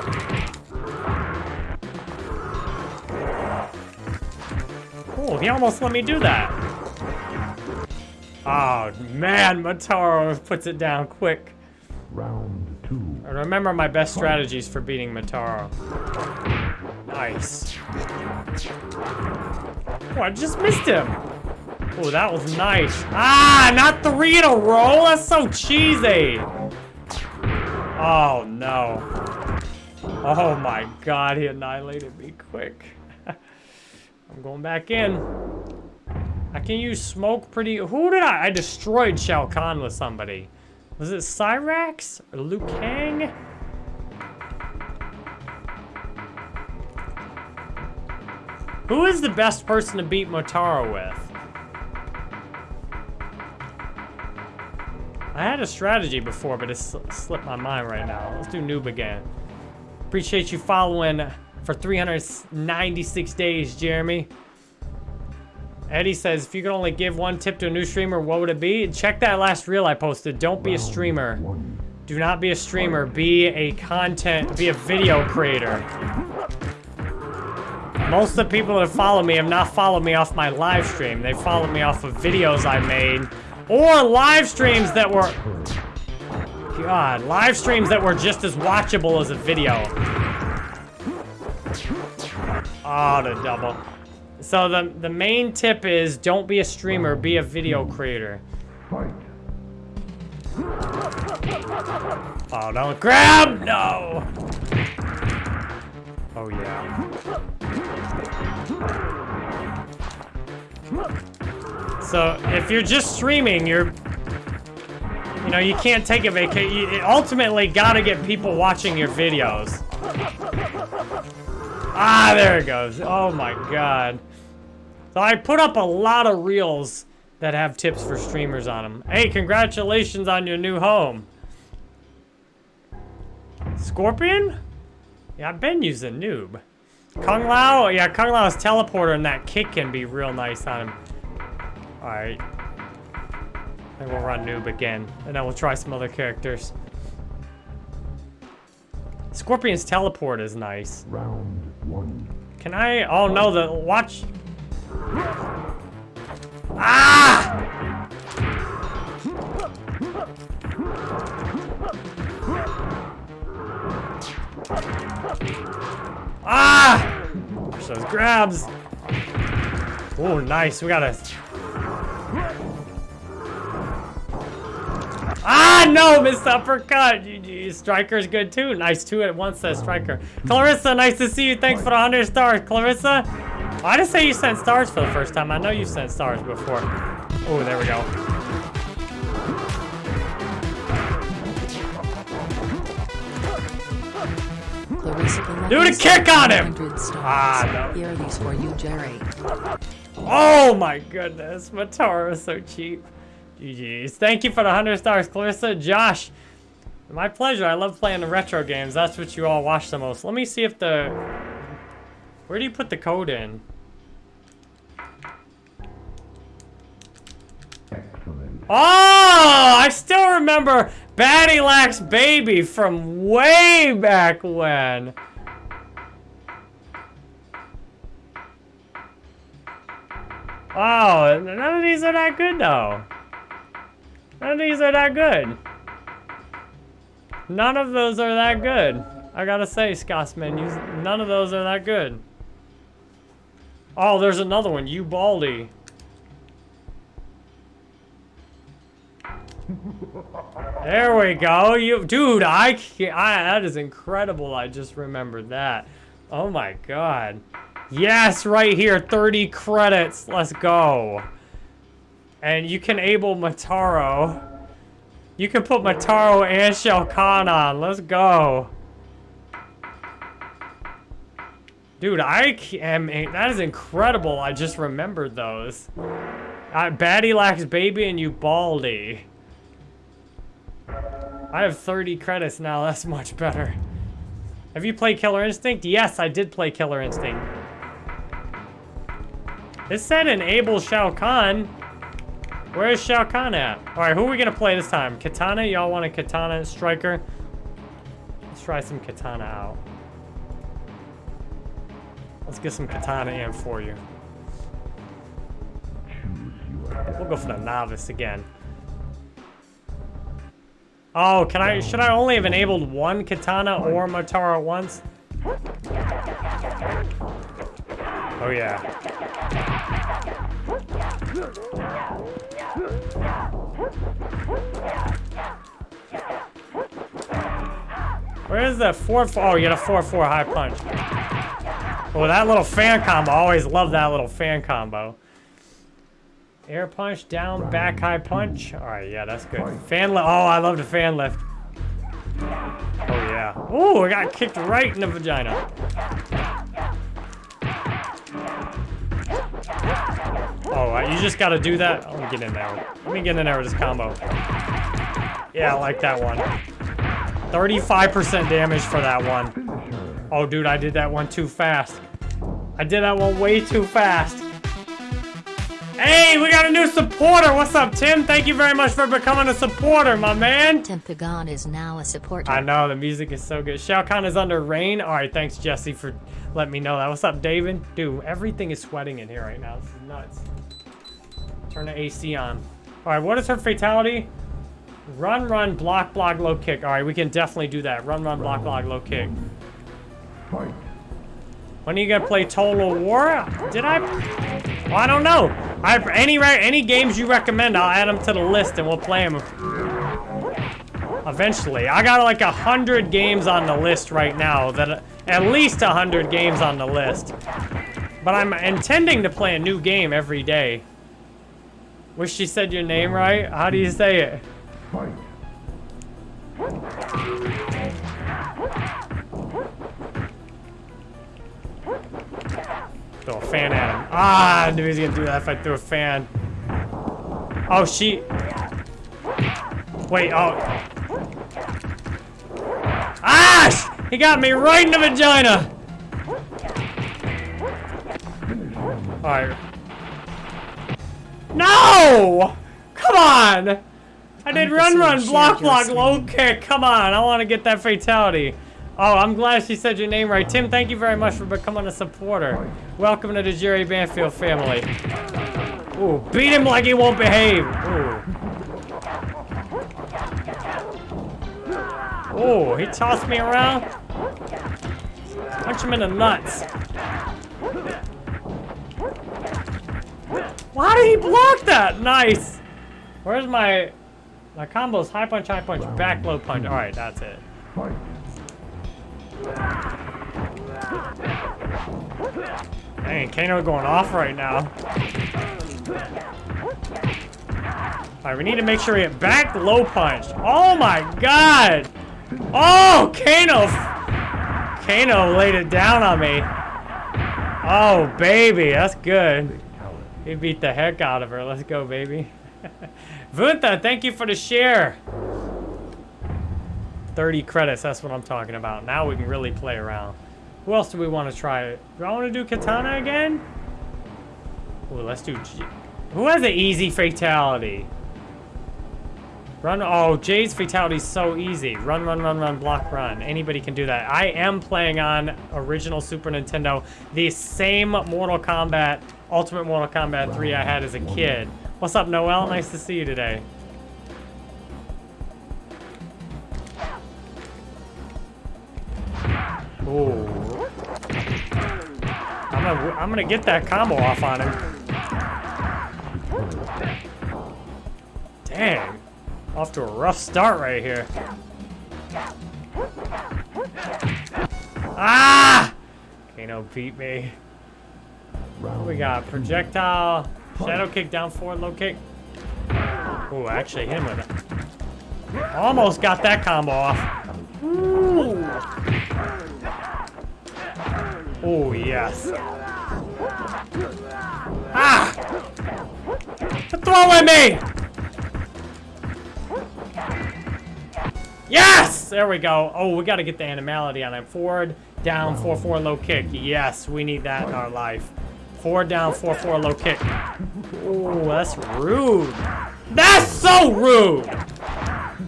Oh, he almost let me do that. Oh, man, Motaro puts it down quick. Round two. I remember my best strategies for beating Motaro. Nice. Nice. Oh, I just missed him. Oh, that was nice. Ah, not three in a row? That's so cheesy. Oh, no. Oh, my God. He annihilated me quick. I'm going back in. I can use smoke pretty... Who did I... I destroyed Shao Kahn with somebody. Was it Cyrax? Or Liu Kang? Who is the best person to beat Motaro with? I had a strategy before, but it's slipped my mind right now. Let's do noob again. Appreciate you following for 396 days, Jeremy. Eddie says, if you could only give one tip to a new streamer, what would it be? Check that last reel I posted. Don't be a streamer. Do not be a streamer. Be a content, be a video creator. Most of the people that follow me have not followed me off my live stream. They followed me off of videos I made or live streams that were... God, live streams that were just as watchable as a video. Oh, the double. So the, the main tip is don't be a streamer, be a video creator. Fight. Oh, don't grab! No! Oh, yeah. So, if you're just streaming, you're... You know, you can't take a vacation. You ultimately gotta get people watching your videos. Ah, there it goes. Oh my god. So I put up a lot of reels that have tips for streamers on them. Hey, congratulations on your new home. Scorpion? Yeah, I've been using noob. Kung Lao? Yeah, Kung Lao's teleporter and that kick can be real nice on him. Alright. Then we'll run noob again. And then we'll try some other characters. Scorpion's teleport is nice. Round one. Can I? Oh no, the watch. Ah! Ah! Watch those grabs. Oh, nice. We got a. Ah, no, missed uppercut. Striker's good too. Nice, two at once, says Striker. Clarissa, nice to see you. Thanks for the 100 stars. Clarissa, I didn't say you sent stars for the first time. I know you sent stars before. Oh, there we go. Do the kick on him! Ah, no. Here are these for you, Jerry. Oh my goodness, Motaro is so cheap. GG's. Thank you for the 100 stars, Clarissa. Josh, my pleasure. I love playing the retro games. That's what you all watch the most. Let me see if the... Where do you put the code in? Excellent. Oh, I still remember Batty Lax Baby from way back when. Oh, none of these are that good though. None of these are that good. None of those are that good. I gotta say, Scotsman, none of those are that good. Oh, there's another one, you baldy. There we go. You, dude, I, can't- I, that is incredible. I just remembered that. Oh my god. Yes, right here, 30 credits. Let's go. And you can able Motaro. You can put Motaro and Shao Kahn on. Let's go. Dude, I am. That is incredible. I just remembered those. Uh, Batty lacks baby and you baldy. I have 30 credits now. That's much better. Have you played Killer Instinct? Yes, I did play Killer Instinct. It said enable Shao Kahn. Where is Shao Kahn at? Alright, who are we gonna play this time? Kitana? Y'all want a Kitana Striker? Let's try some Kitana out. Let's get some Kitana in for you. We'll go for the novice again. Oh, can I, should I only have enabled one Kitana or Motaro once? Oh yeah. Where is the 4 4? Oh, you got a 4 4 high punch. Oh, that little fan combo. I always love that little fan combo. Air punch, down, back, high punch. All right, yeah, that's good. Fan lift. Oh, I love the fan lift. Oh, yeah. Oh, I got kicked right in the vagina. Oh, you just got to do that. Let me get in there. Let me get in there with this combo. Yeah, I like that one. 35% damage for that one. Finisher. Oh, dude, I did that one too fast. I did that one way too fast. Hey, we got a new supporter. What's up, Tim? Thank you very much for becoming a supporter, my man. Tempagon is now a supporter. I know, the music is so good. Shao Kahn is under rain. All right, thanks, Jesse, for letting me know that. What's up, David? Dude, everything is sweating in here right now. This is nuts. Turn the AC on. All right, what is her fatality? Run, run, block, block, low kick. All right, we can definitely do that. Run, run, block, block, low kick. Fight. When are you gonna play Total War? Did I? Well, I don't know. I any any games you recommend, I'll add them to the list and we'll play them. Eventually, I got like a hundred games on the list right now. That at least a hundred games on the list. But I'm intending to play a new game every day. Wish you said your name right. How do you say it? Fight. Throw a fan at him. Ah, I knew he was gonna do that if I threw a fan. Oh, she. Wait, oh. Ah! He got me right in the vagina! Alright. No! Come on! I did run, run, block, block, low kick. Come on, I want to get that fatality. Oh, I'm glad she said your name right. Tim, thank you very much for becoming a supporter. Welcome to the Jerry Banfield family. Ooh, beat him like he won't behave. Ooh. Ooh, he tossed me around. Punch him in the nuts. Why did he block that? Nice. Where's my my combos? High punch, high punch, back low punch. All right, that's it. Dang, Kano going off right now. Alright, we need to make sure we hit back low punch. Oh my god! Oh, Kano! Kano laid it down on me. Oh, baby, that's good. He beat the heck out of her. Let's go, baby. Vunta, thank you for the share. 30 credits, that's what I'm talking about. Now we can really play around. Who else do we want to try? Do I want to do Kitana again? Ooh, let's do... G Who has an easy fatality? Run, oh, Jade's fatality is so easy. Run, run, run, run, block, run. Anybody can do that. I am playing on original Super Nintendo, the same Mortal Kombat, Ultimate Mortal Kombat 3 I had as a kid. What's up, Noel? Nice to see you today. I'm gonna, I'm gonna get that combo off on him. Dang. Off to a rough start right here. Ah! Kano beat me. We got? Projectile, shadow kick, down forward, low kick. Oh, actually hit him with it. Almost got that combo off. Ooh. Oh, yes. Ah! Throw at me! Yes! There we go. Oh, we got to get the animality on it. Forward, down, 4-4 low kick. Yes, we need that in our life. Forward, down, 4-4 low kick. Oh, that's rude. That's so rude!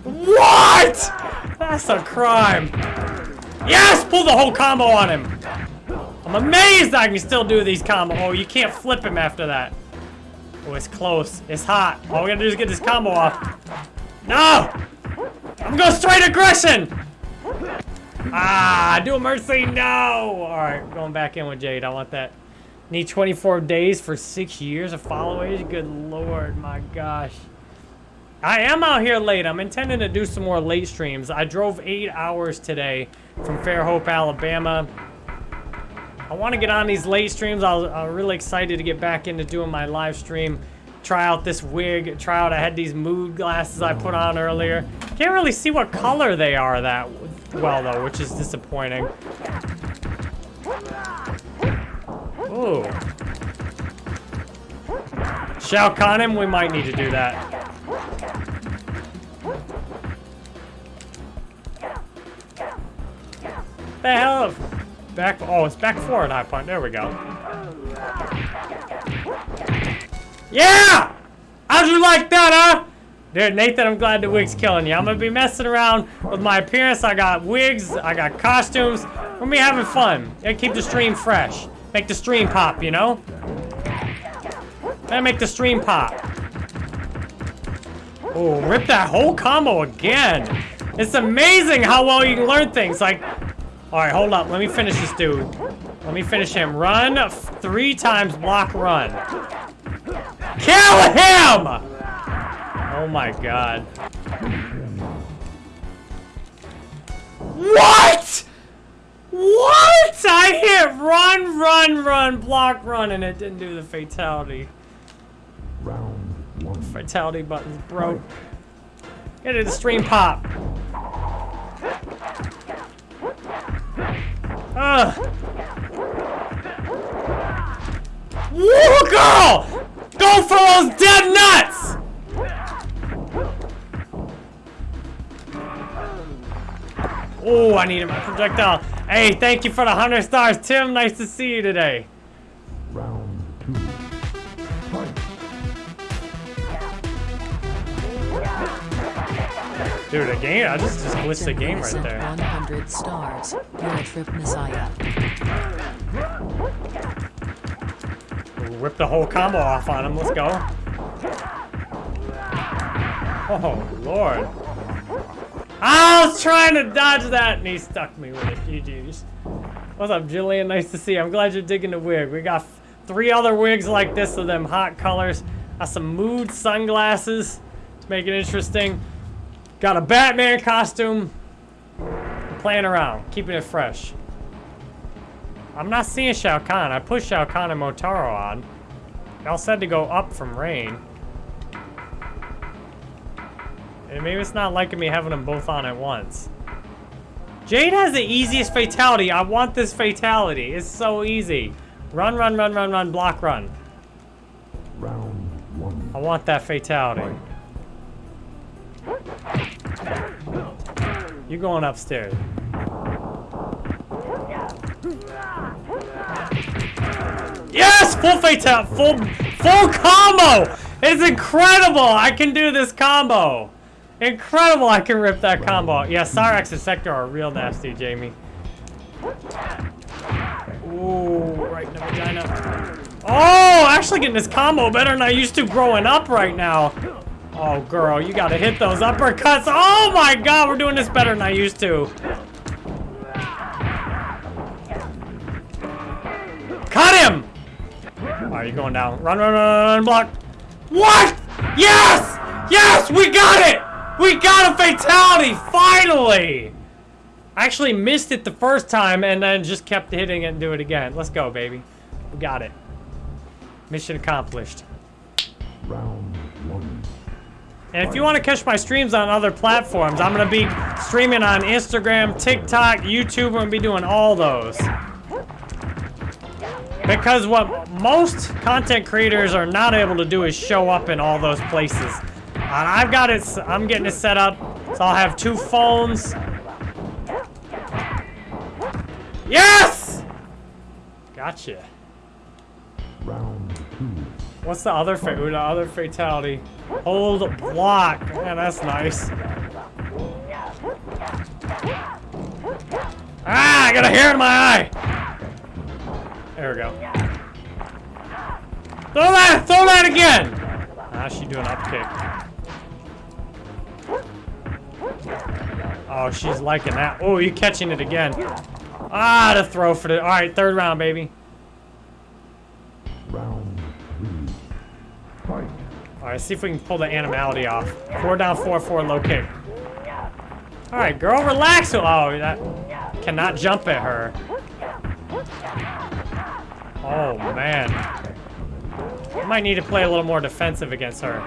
What? That's a crime. Yes! Pull the whole combo on him. I'm amazed I can still do these combo. Oh, you can't flip him after that. Oh, it's close. It's hot. All we gotta do is get this combo off. No! I'm going straight aggression! Ah, do a mercy, no! Alright, going back in with Jade. I want that Need 24 days for six years of followers? Good lord, my gosh. I am out here late. I'm intending to do some more late streams. I drove eight hours today from Fairhope, Alabama. I want to get on these late streams. I was, I was really excited to get back into doing my live stream. Try out this wig. Try out, I had these mood glasses I put on earlier. Can't really see what color they are that well, though, which is disappointing. Ooh. Shao Kahn him? We might need to do that. The hell? Of back, oh, it's back forward high punt. There we go. Yeah! How'd you like that, huh? Dude, Nathan, I'm glad the wig's killing you. I'm gonna be messing around with my appearance. I got wigs, I got costumes. We're gonna be having fun. And keep the stream fresh. Make the stream pop, you know? Gotta make the stream pop. Oh, rip that whole combo again. It's amazing how well you can learn things. Like, all right, hold up. Let me finish this dude. Let me finish him. Run three times, block, run. Kill him! Oh my god. What? What? I hit run, run, run, block, run, and it didn't do the fatality. Round one. Fatality button's broke. Get it, the stream pop. Ah. Ugh. Woo, girl! Go for those dead nuts! Oh, I need a projectile. Hey, thank you for the 100 stars, Tim. Nice to see you today. Round Dude, a game? I just, just glitched the game right there. 100 stars. You're a trip messiah. Rip the whole combo off on him. Let's go. Oh, Lord. Ah, I was trying to dodge that, and he stuck me with it. GG's. What's up, Jillian? Nice to see you. I'm glad you're digging the wig. We got three other wigs like this of them hot colors. Got some mood sunglasses to make it interesting. Got a Batman costume. Playing around, keeping it fresh. I'm not seeing Shao Kahn. I pushed Shao Kahn and Motaro on. Y'all said to go up from rain. And maybe it's not liking me having them both on at once. Jade has the easiest fatality. I want this fatality. It's so easy. Run, run, run, run, run, block, run. Round one. I want that fatality. You going upstairs. Yes! Full fatal, full, full combo! It's incredible! I can do this combo! Incredible I can rip that combo. Yeah, Cyrax and Sektor are real nasty, Jamie. Ooh, right in the vagina. Oh, actually getting this combo better than I used to growing up right now. Oh, girl, you gotta hit those uppercuts. Oh my god, we're doing this better than I used to. Cut him! Are you going down? Run, run, run, run, block. What? Yes! Yes, we got it! We got a fatality, finally! I actually missed it the first time and then just kept hitting it and do it again. Let's go, baby. We got it. Mission accomplished. Round. And if you want to catch my streams on other platforms, I'm going to be streaming on Instagram, TikTok, YouTube. We're going to be doing all those. Because what most content creators are not able to do is show up in all those places. And I've got it, I'm getting it set up. So I'll have two phones. Yes! Gotcha. Round two. What's the other fa- the other fatality? Hold block. Yeah, that's nice. Ah, I got a hair in my eye. There we go. Throw that, throw that again. Ah, she doing up kick. Oh, she's liking that. Oh, you catching it again. Ah, the throw for the, all right, third round, baby. Round three, fight. Alright, see if we can pull the animality off. Four down, four, four, low kick. Alright, girl, relax. Oh, that cannot jump at her. Oh, man. I might need to play a little more defensive against her.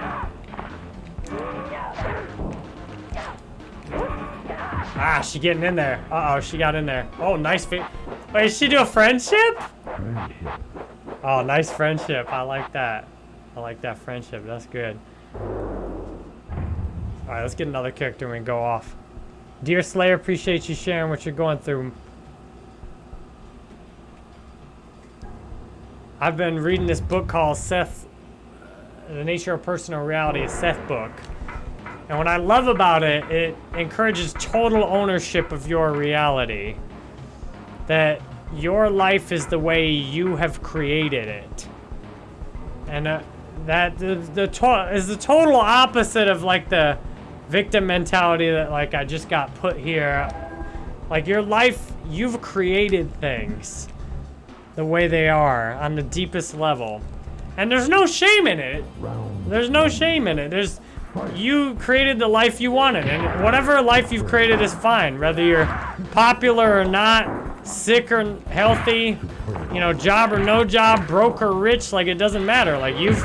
Ah, she getting in there. Uh-oh, she got in there. Oh, nice. Wait, did she do a? Friendship. Oh, nice friendship. I like that. I like that friendship. That's good. Alright, let's get another character and we go off. Dear Slayer, appreciate you sharing what you're going through. I've been reading this book called Seth, The Nature of Personal Reality, a Seth book. And what I love about it, it encourages total ownership of your reality. That your life is the way you have created it. And uh, that the, the to- is the total opposite of like the victim mentality that like I just got put here. Like your life, you've created things the way they are on the deepest level. And there's no shame in it. There's no shame in it. There's you created the life you wanted, and whatever life you've created is fine. Whether you're popular or not, sick or healthy, you know, job or no job, broke or rich, like it doesn't matter. Like you've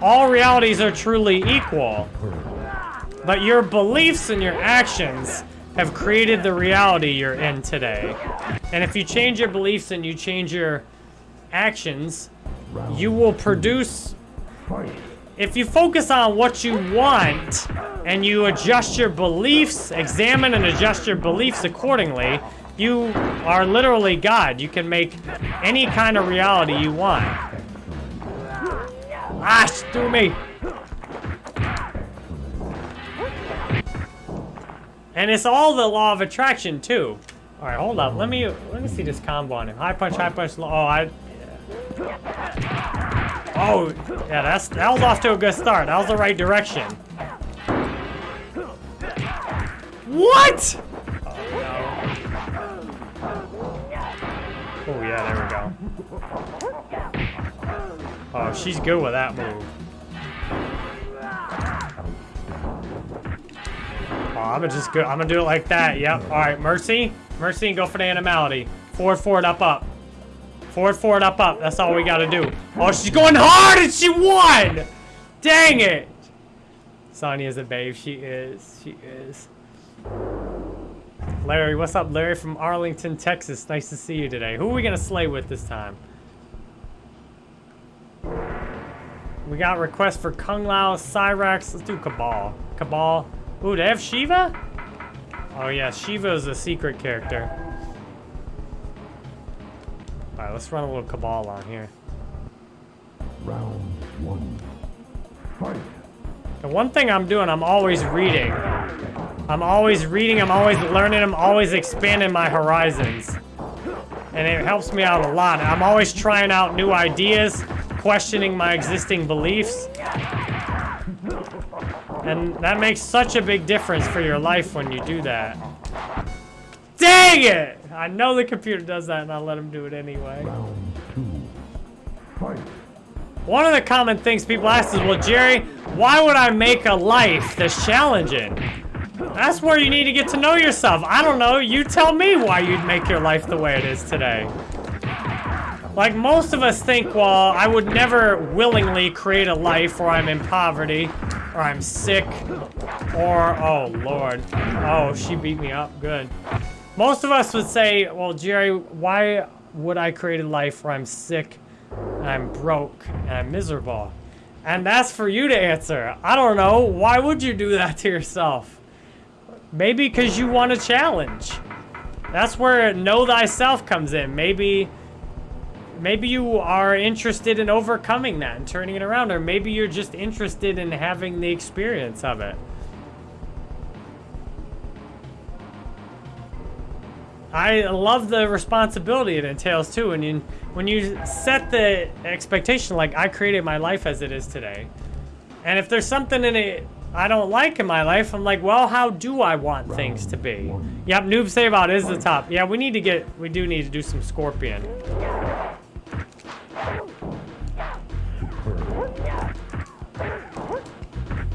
all realities are truly equal. But your beliefs and your actions have created the reality you're in today. And if you change your beliefs and you change your actions, you will produce if you focus on what you want and you adjust your beliefs, examine and adjust your beliefs accordingly, you are literally God. You can make any kind of reality you want. Ah, do me. And it's all the law of attraction too. All right, hold up. Let me let me see this combo on him. High punch, high punch. Oh, I. Oh, yeah, that's that was off to a good start. That was the right direction. What? Oh, no. Oh, yeah, there we go. Oh, she's good with that move. Oh, I'm gonna just go. I'm gonna do it like that. Yep. All right, Mercy, Mercy, and go for the animality. Forward, forward, up, up. Forward, forward, up, up. That's all we gotta do. Oh, she's going hard and she won! Dang it! Sonya's a babe. She is. She is. Larry, what's up, Larry from Arlington, Texas? Nice to see you today. Who are we gonna slay with this time? We got requests for Kung Lao, Cyrax. Let's do Kabal. Kabal. Ooh, they have Sheeva? Oh yeah, Sheeva is a secret character. Alright, let's run a little Kabal on here. Round one. Fight. The one thing I'm doing, I'm always reading. I'm always reading, I'm always learning, I'm always expanding my horizons. And it helps me out a lot. I'm always trying out new ideas, questioning my existing beliefs. And that makes such a big difference for your life when you do that. Dang it! I know the computer does that and I'll let him do it anyway. One of the common things people ask is, well, Jerry, why would I make a life that's challenging? That's where you need to get to know yourself. I don't know. You tell me why you'd make your life the way it is today. Like most of us think, well, I would never willingly create a life where I'm in poverty, or I'm sick, or, oh, Lord. Oh, she beat me up. Good. Most of us would say, well, Jerry, why would I create a life where I'm sick, and I'm broke, and I'm miserable? And that's for you to answer. I don't know. Why would you do that to yourself? Maybe because you want a challenge. That's where know thyself comes in. Maybe maybe you are interested in overcoming that and turning it around or maybe you're just interested in having the experience of it. I love the responsibility it entails too. And you, when you set the expectation, like I created my life as it is today, and if there's something in it I don't like in my life, I'm like, well, how do I want things to be? Yep, Noob Saibot is the top. Yeah, we need to get, we do need to do some Scorpion.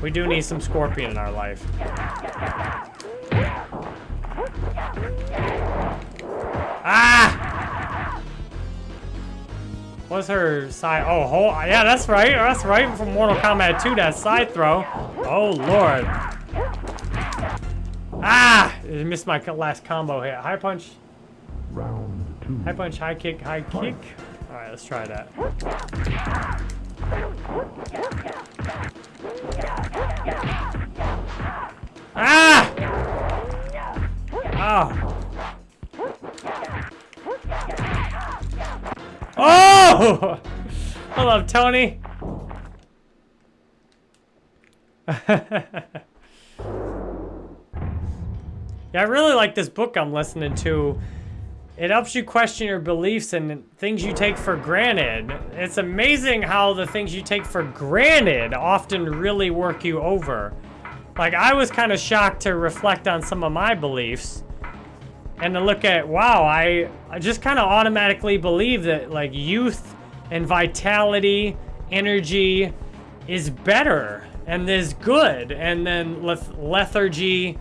We do need some Scorpion in our life. Ah! What's her side? Oh, whole, yeah, that's right. That's right from Mortal Kombat 2, that side throw. Oh, Lord. Ah! I missed my last combo hit. High punch, Round two. high punch, high kick, high kick. All right, let's try that. Ah! Oh. Oh! Hello, Tony. Yeah, I really like this book I'm listening to. It helps you question your beliefs and things you take for granted. It's amazing how the things you take for granted often really work you over. Like, I was kind of shocked to reflect on some of my beliefs and to look at, wow, I, I just kind of automatically believe that, like, youth and vitality, energy is better and is good. And then leth- lethargy,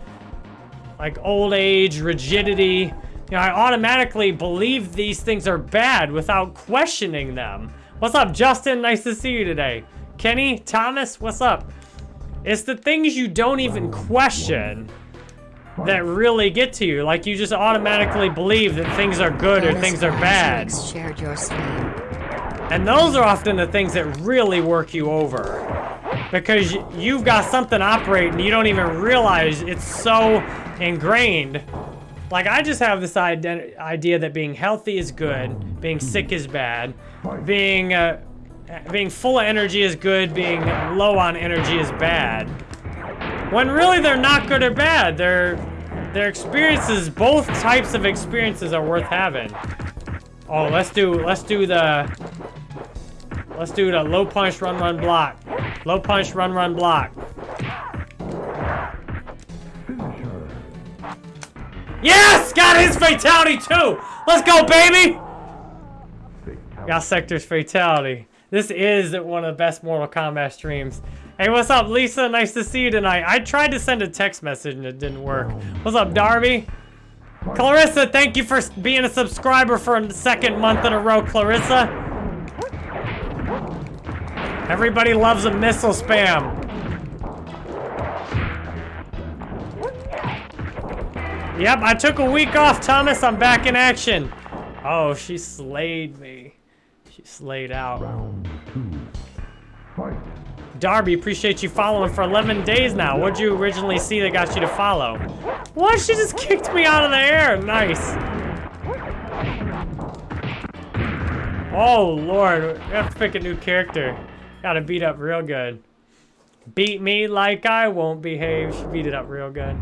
like old age, rigidity. You know, I automatically believe these things are bad without questioning them. What's up, Justin? Nice to see you today. Kenny, Thomas, what's up? It's the things you don't even question that really get to you. Like you just automatically believe that things are good or things are bad. Shared your. And those are often the things that really work you over. Because you've got something operating, you don't even realize it's so ingrained. Like, I just have this idea that being healthy is good, being sick is bad, being, uh, being full of energy is good, being low on energy is bad. When really they're not good or bad. They're, they're experiences, both types of experiences are worth having. Oh, let's do, let's do the, Let's do the low punch, run, run, block. Low punch, run, run, block. Yes! Got his fatality too! Let's go, baby! Got Sektor's fatality. This is one of the best Mortal Kombat streams. Hey, what's up, Lisa? Nice to see you tonight. I tried to send a text message and it didn't work. What's up, Darby? Clarissa, thank you for being a subscriber for a second month in a row, Clarissa. Everybody loves a missile spam. Yep, I took a week off, Thomas. I'm back in action. Oh, she slayed me. She slayed out. Round two. Fight. Darby, appreciate you following for 11 days now. What'd you originally see that got you to follow? What? She just kicked me out of the air. Nice. Oh, Lord. We have to pick a new character. Gotta beat up real good. Beat me like I won't behave. She beat it up real good.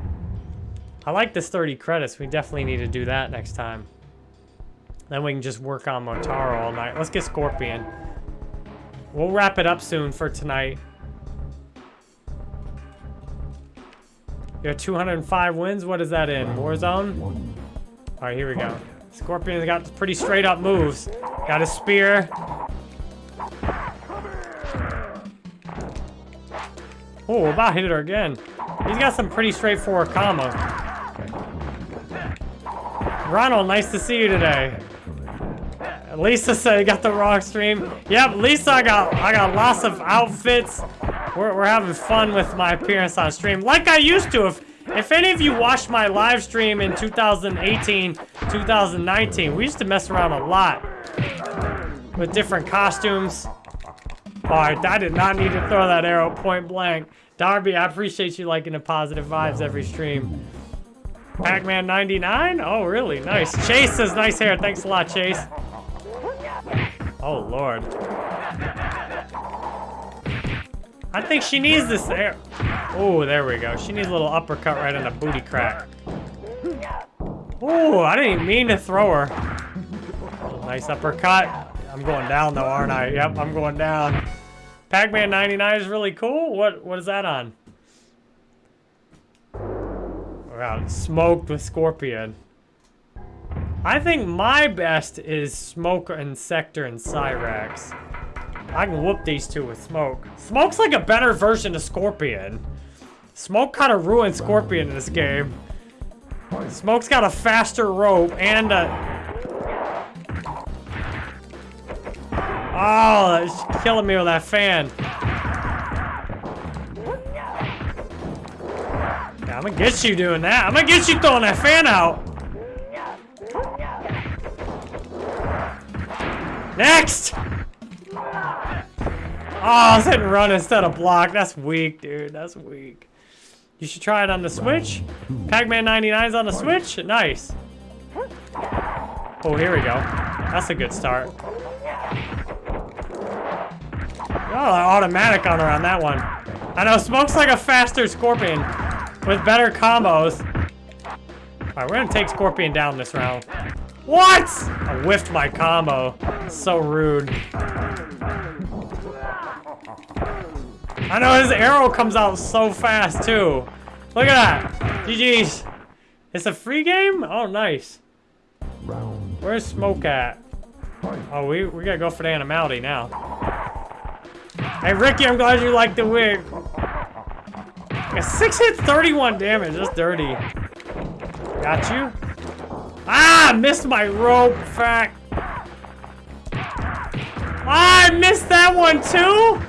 I like this 30 credits. We definitely need to do that next time. Then we can just work on Motaro all night. Let's get Scorpion. We'll wrap it up soon for tonight. You have 205 wins. What is that in? Warzone? All right, here we go. Scorpion's got pretty straight up moves. Got a spear. Oh, about hit her again. He's got some pretty straightforward combos. Ronald, nice to see you today. Lisa said he got the wrong stream. Yep, Lisa, I got I got lots of outfits. We're, we're having fun with my appearance on stream, like I used to. If if any of you watched my live stream in 2018, 2019, we used to mess around a lot with different costumes. All right, I did not need to throw that arrow point blank. Darby, I appreciate you liking the positive vibes every stream. Pac-Man 99? Oh, really? Nice. Chase says nice hair. Thanks a lot, Chase. Oh, Lord. I think she needs this there. Oh, there we go. She needs a little uppercut right on the booty crack. Oh, I didn't mean to throw her. Nice uppercut. I'm going down though, aren't I? Yep, I'm going down. Pac-Man 99 is really cool. What what is that on? Wow, smoked with Scorpion. I think my best is Smoke and Sektor and Cyrax. I can whoop these two with Smoke. Smoke's like a better version of Scorpion. Smoke kind of ruined Scorpion in this game. Smoke's got a faster rope and a... Oh, it's killing me with that fan. Yeah, I'm gonna get you doing that. I'm gonna get you throwing that fan out. Next! Oh, I hitting run instead of block. That's weak, dude. That's weak. You should try it on the Switch. Pac-Man 99's on the Switch. Nice. Oh, here we go. That's a good start. Oh, automatic on her on that one. I know, Smoke's like a faster Scorpion with better combos. Alright, we're gonna take Scorpion down this round. What? I whiffed my combo. So rude. I know his arrow comes out so fast too. Look at that. GG's. It's a free game? Oh, nice. Where's Smoke at? Oh, we, we gotta go for the animality now. Hey, Ricky, I'm glad you like the wig. Yeah, six hits, 31 damage. That's dirty. Got you. Ah, missed my rope. Fact. Ah, I missed that one too.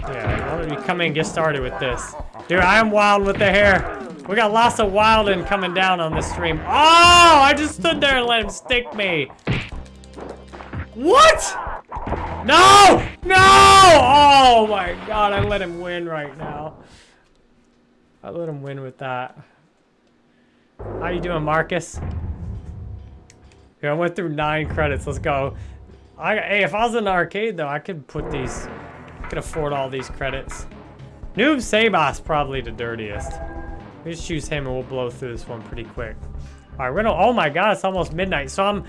Yeah, why don't come in and get started with this? Dude, I am wild with the hair. We got lots of wilding coming down on this stream. Oh, I just stood there and let him stick me. What? No! No! Oh my god, I let him win right now. I let him win with that. How you doing, Marcus? Here, I went through nine credits. Let's go. I hey, if I was in the arcade though, I could put these. I could afford all these credits. Noob Saibot's probably the dirtiest. We just choose him and we'll blow through this one pretty quick. All right, we're gonna. Oh my God, it's almost midnight. So I'm,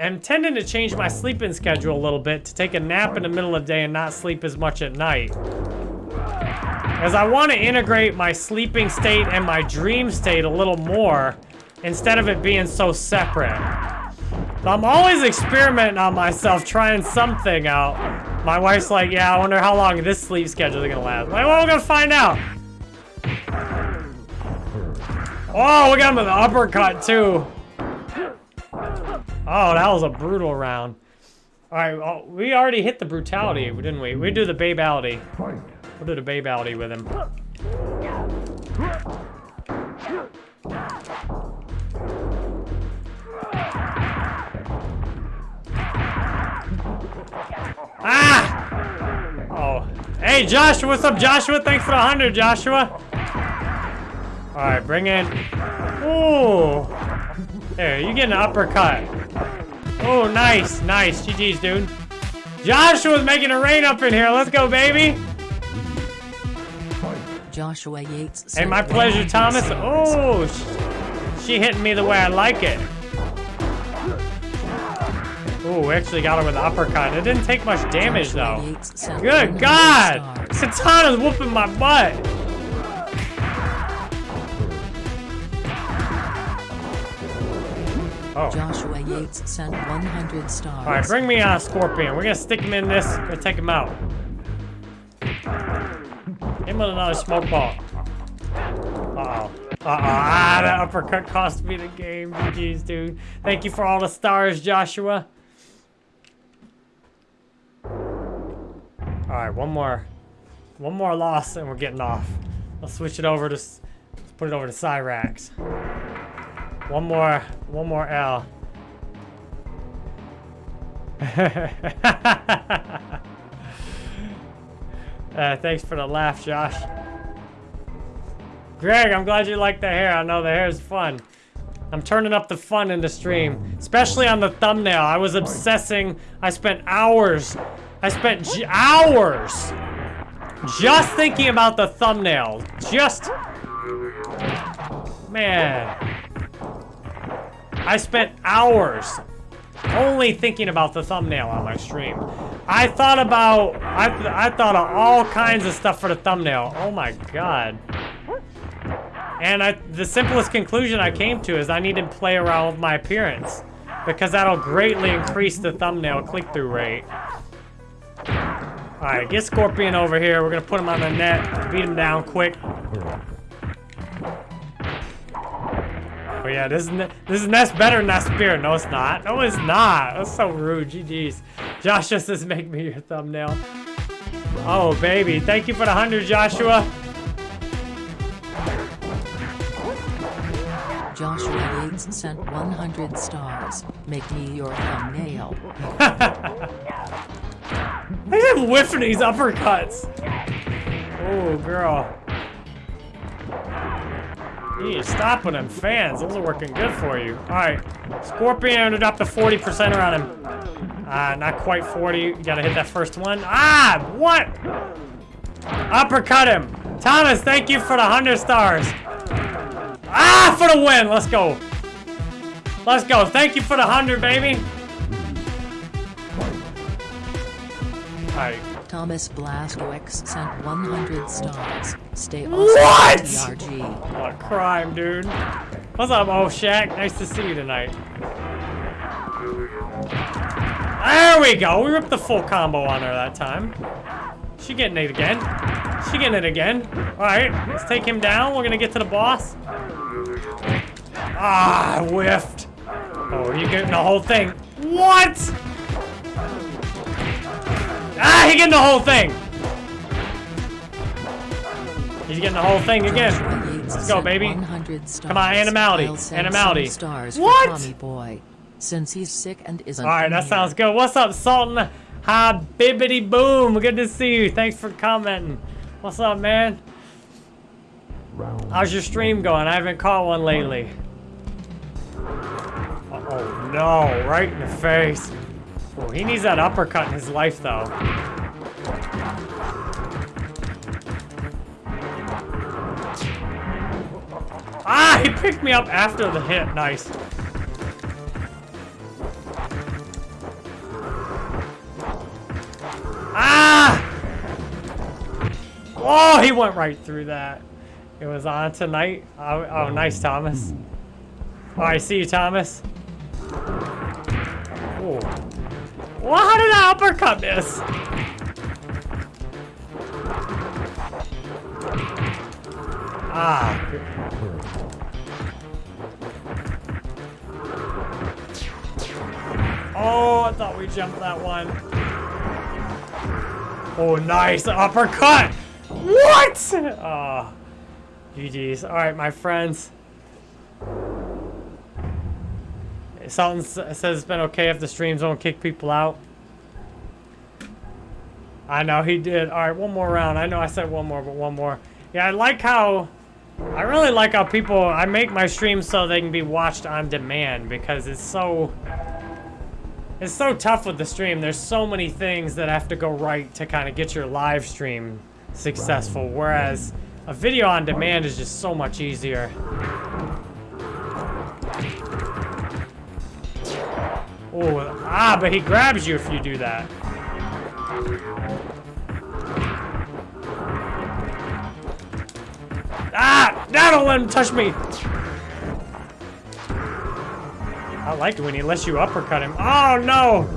I'm tending to change my sleeping schedule a little bit to take a nap in the middle of the day and not sleep as much at night. As I want to integrate my sleeping state and my dream state a little more, instead of it being so separate. I'm always experimenting on myself, trying something out. My wife's like, yeah, I wonder how long this sleep schedule is gonna last. I'm like, well, we're gonna find out. Oh, we got him with an uppercut too. Oh, that was a brutal round. All right, well, we already hit the brutality, didn't we? We do the babality. We'll do the babality with him. Ah! Oh. Hey, Joshua, what's up, Joshua? Thanks for the 100, Joshua. All right, bring in. Ooh. There, you get an uppercut. Oh, nice, nice. GG's, dude. Joshua's making it rain up in here. Let's go, baby. Joshua Yates. Hey, my pleasure, Thomas. Oh, sh- she hitting me the way I like it. Oh, we actually got her with an uppercut. It didn't take much damage, though. Good God! stars. Kitana's whooping my butt. Oh. Joshua Yates sent 100 stars. All right, bring me a Scorpion. We're gonna stick him in this and take him out. Him with another smoke ball. Uh-oh. Uh-oh. Ah, that uppercut cost me the game. GG's, dude. Thank you for all the stars, Joshua. All right, one more. One more loss and we're getting off. Let's switch it over to... Let's put it over to Cyrax. One more. One more L. uh, thanks for the laugh, Josh. Greg, I'm glad you like the hair. I know the hair is fun. I'm turning up the fun in the stream, especially on the thumbnail. I was obsessing. I spent hours. I spent hours just thinking about the thumbnail. Just, man. I spent hours only thinking about the thumbnail on my stream. I thought about, I, th- I thought of all kinds of stuff for the thumbnail. Oh my god. And I, the simplest conclusion I came to is I need to play around with my appearance because that'll greatly increase the thumbnail click-through rate. Alright, get Scorpion over here. We're gonna put him on the net, beat him down quick. Oh yeah, this is this is Nest better than that spear. No, it's not. No, it's not. That's so rude. GG's. Josh just says make me your thumbnail. Oh baby, thank you for the hundred, Joshua. Joshua Yates sent 100 stars. Make me your thumbnail. At him whiffing these uppercuts. Oh, girl. You need to stop with them fans. Those are working good for you. All right. Scorpion ended up to 40% on him. Ah, not quite 40. You gotta hit that first one. Ah, what? Uppercut him. Thomas, thank you for the 100 stars. Ah, for the win. Let's go. Let's go. Thank you for the 100, baby. All right. Thomas Blaskowicz sent 100 stars. Stay awesome. What? TRG. What a crime, dude. What's up, old Shaq? Nice to see you tonight. There we go. We ripped the full combo on her that time. She getting it again. She getting it again. All right, let's take him down. We're gonna get to the boss. Ah, I whiffed. Oh, you getting the whole thing? What? Ah, he getting the whole thing. He's getting the whole thing again. Let's go, baby. Come on, animality, animality. stars What? Tommy Boy. Since he's sick and isn't All right, that sounds good. What's up, Sultan? Hi, bibbity boom. Good to see you. Thanks for commenting. What's up, man? How's your stream going? I haven't caught one lately. Oh no, right in the face. He needs that uppercut in his life, though. Ah, he picked me up after the hit. Nice. Ah! Oh, he went right through that. It was on tonight. Oh, oh nice, Thomas. Oh, I see you, Thomas. Well, how did I uppercut miss? Ah. Oh, I thought we jumped that one. Oh, nice uppercut! What? Oh, GG's. All right, my friends. Something s- says it's been okay if the streams don't kick people out. I know he did. All right, one more round. I know I said one more, but one more. Yeah, I like how. I really like how people. I make my streams so they can be watched on demand because it's so. It's so tough with the stream. There's so many things that have to go right to kind of get your live stream successful, whereas a video on demand is just so much easier. Oh, ah, but he grabs you if you do that. Ah, now don't let him touch me. I like it when he lets you uppercut him. Oh, no.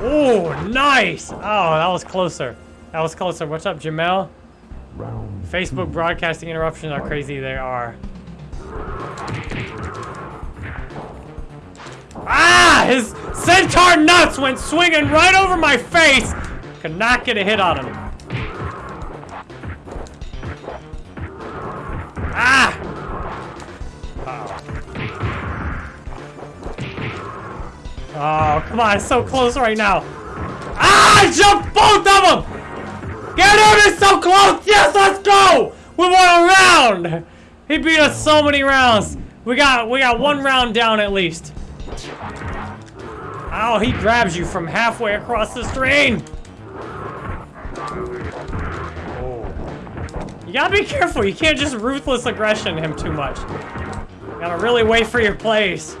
Oh, nice. Oh, that was closer. That was closer. What's up, Jamel? round Facebook broadcasting interruptions are crazy. They are. Ah! His centaur nuts went swinging right over my face. Could not get a hit on him. Ah! Oh, come on. It's so close right now. Ah! I jumped both of them! Get him! It's so close! Yes, let's go! We won a round! He beat us so many rounds. We got we got one round down at least. Oh, he grabs you from halfway across the screen. You gotta be careful. You can't just ruthless aggression him too much. You gotta really wait for your place.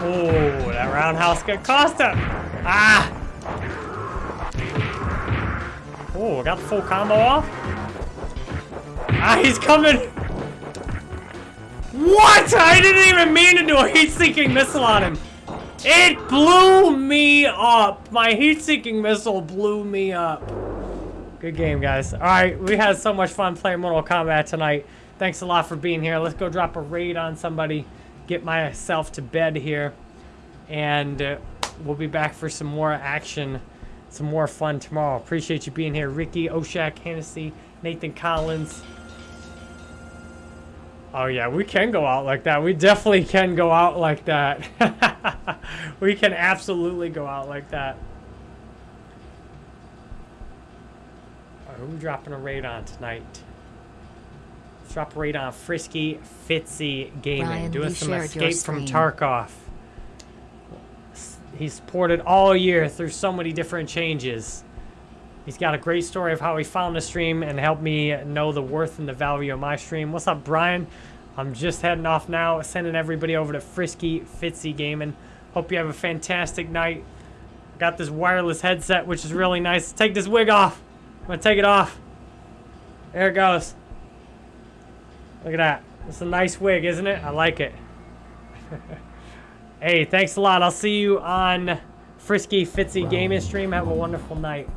Oh, that roundhouse got cost him. Ah! Oh, got the full combo off. Ah, he's coming. What? I didn't even mean to do a heat-seeking missile on him. It blew me up. My heat-seeking missile blew me up. Good game, guys. All right, we had so much fun playing Mortal Kombat tonight. Thanks a lot for being here. Let's go drop a raid on somebody, get myself to bed here, and uh, we'll be back for some more action, some more fun tomorrow. Appreciate you being here, Ricky, Oshak, Hennessy, Nathan Collins. Oh yeah, we can go out like that. We definitely can go out like that. we can absolutely go out like that. Alright, who we dropping a raid on tonight? Let's drop a raid on Frisky Fitzy Gaming, Ryan, doing some Escape from. Tarkov. He's supported all year through so many different changes. He's got a great story of how he found the stream and helped me know the worth and the value of my stream. What's up, Brian? I'm just heading off now, sending everybody over to Frisky Fitzy Gaming. Hope you have a fantastic night. Got this wireless headset, which is really nice. Take this wig off. I'm gonna take it off. There it goes. Look at that. It's a nice wig, isn't it? I like it. hey, thanks a lot. I'll see you on Frisky Fitzy Gaming stream. Have a wonderful night.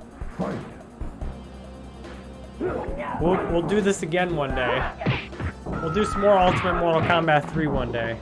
We'll, we'll do this again one day. We'll do some more Ultimate Mortal Kombat 3 one day.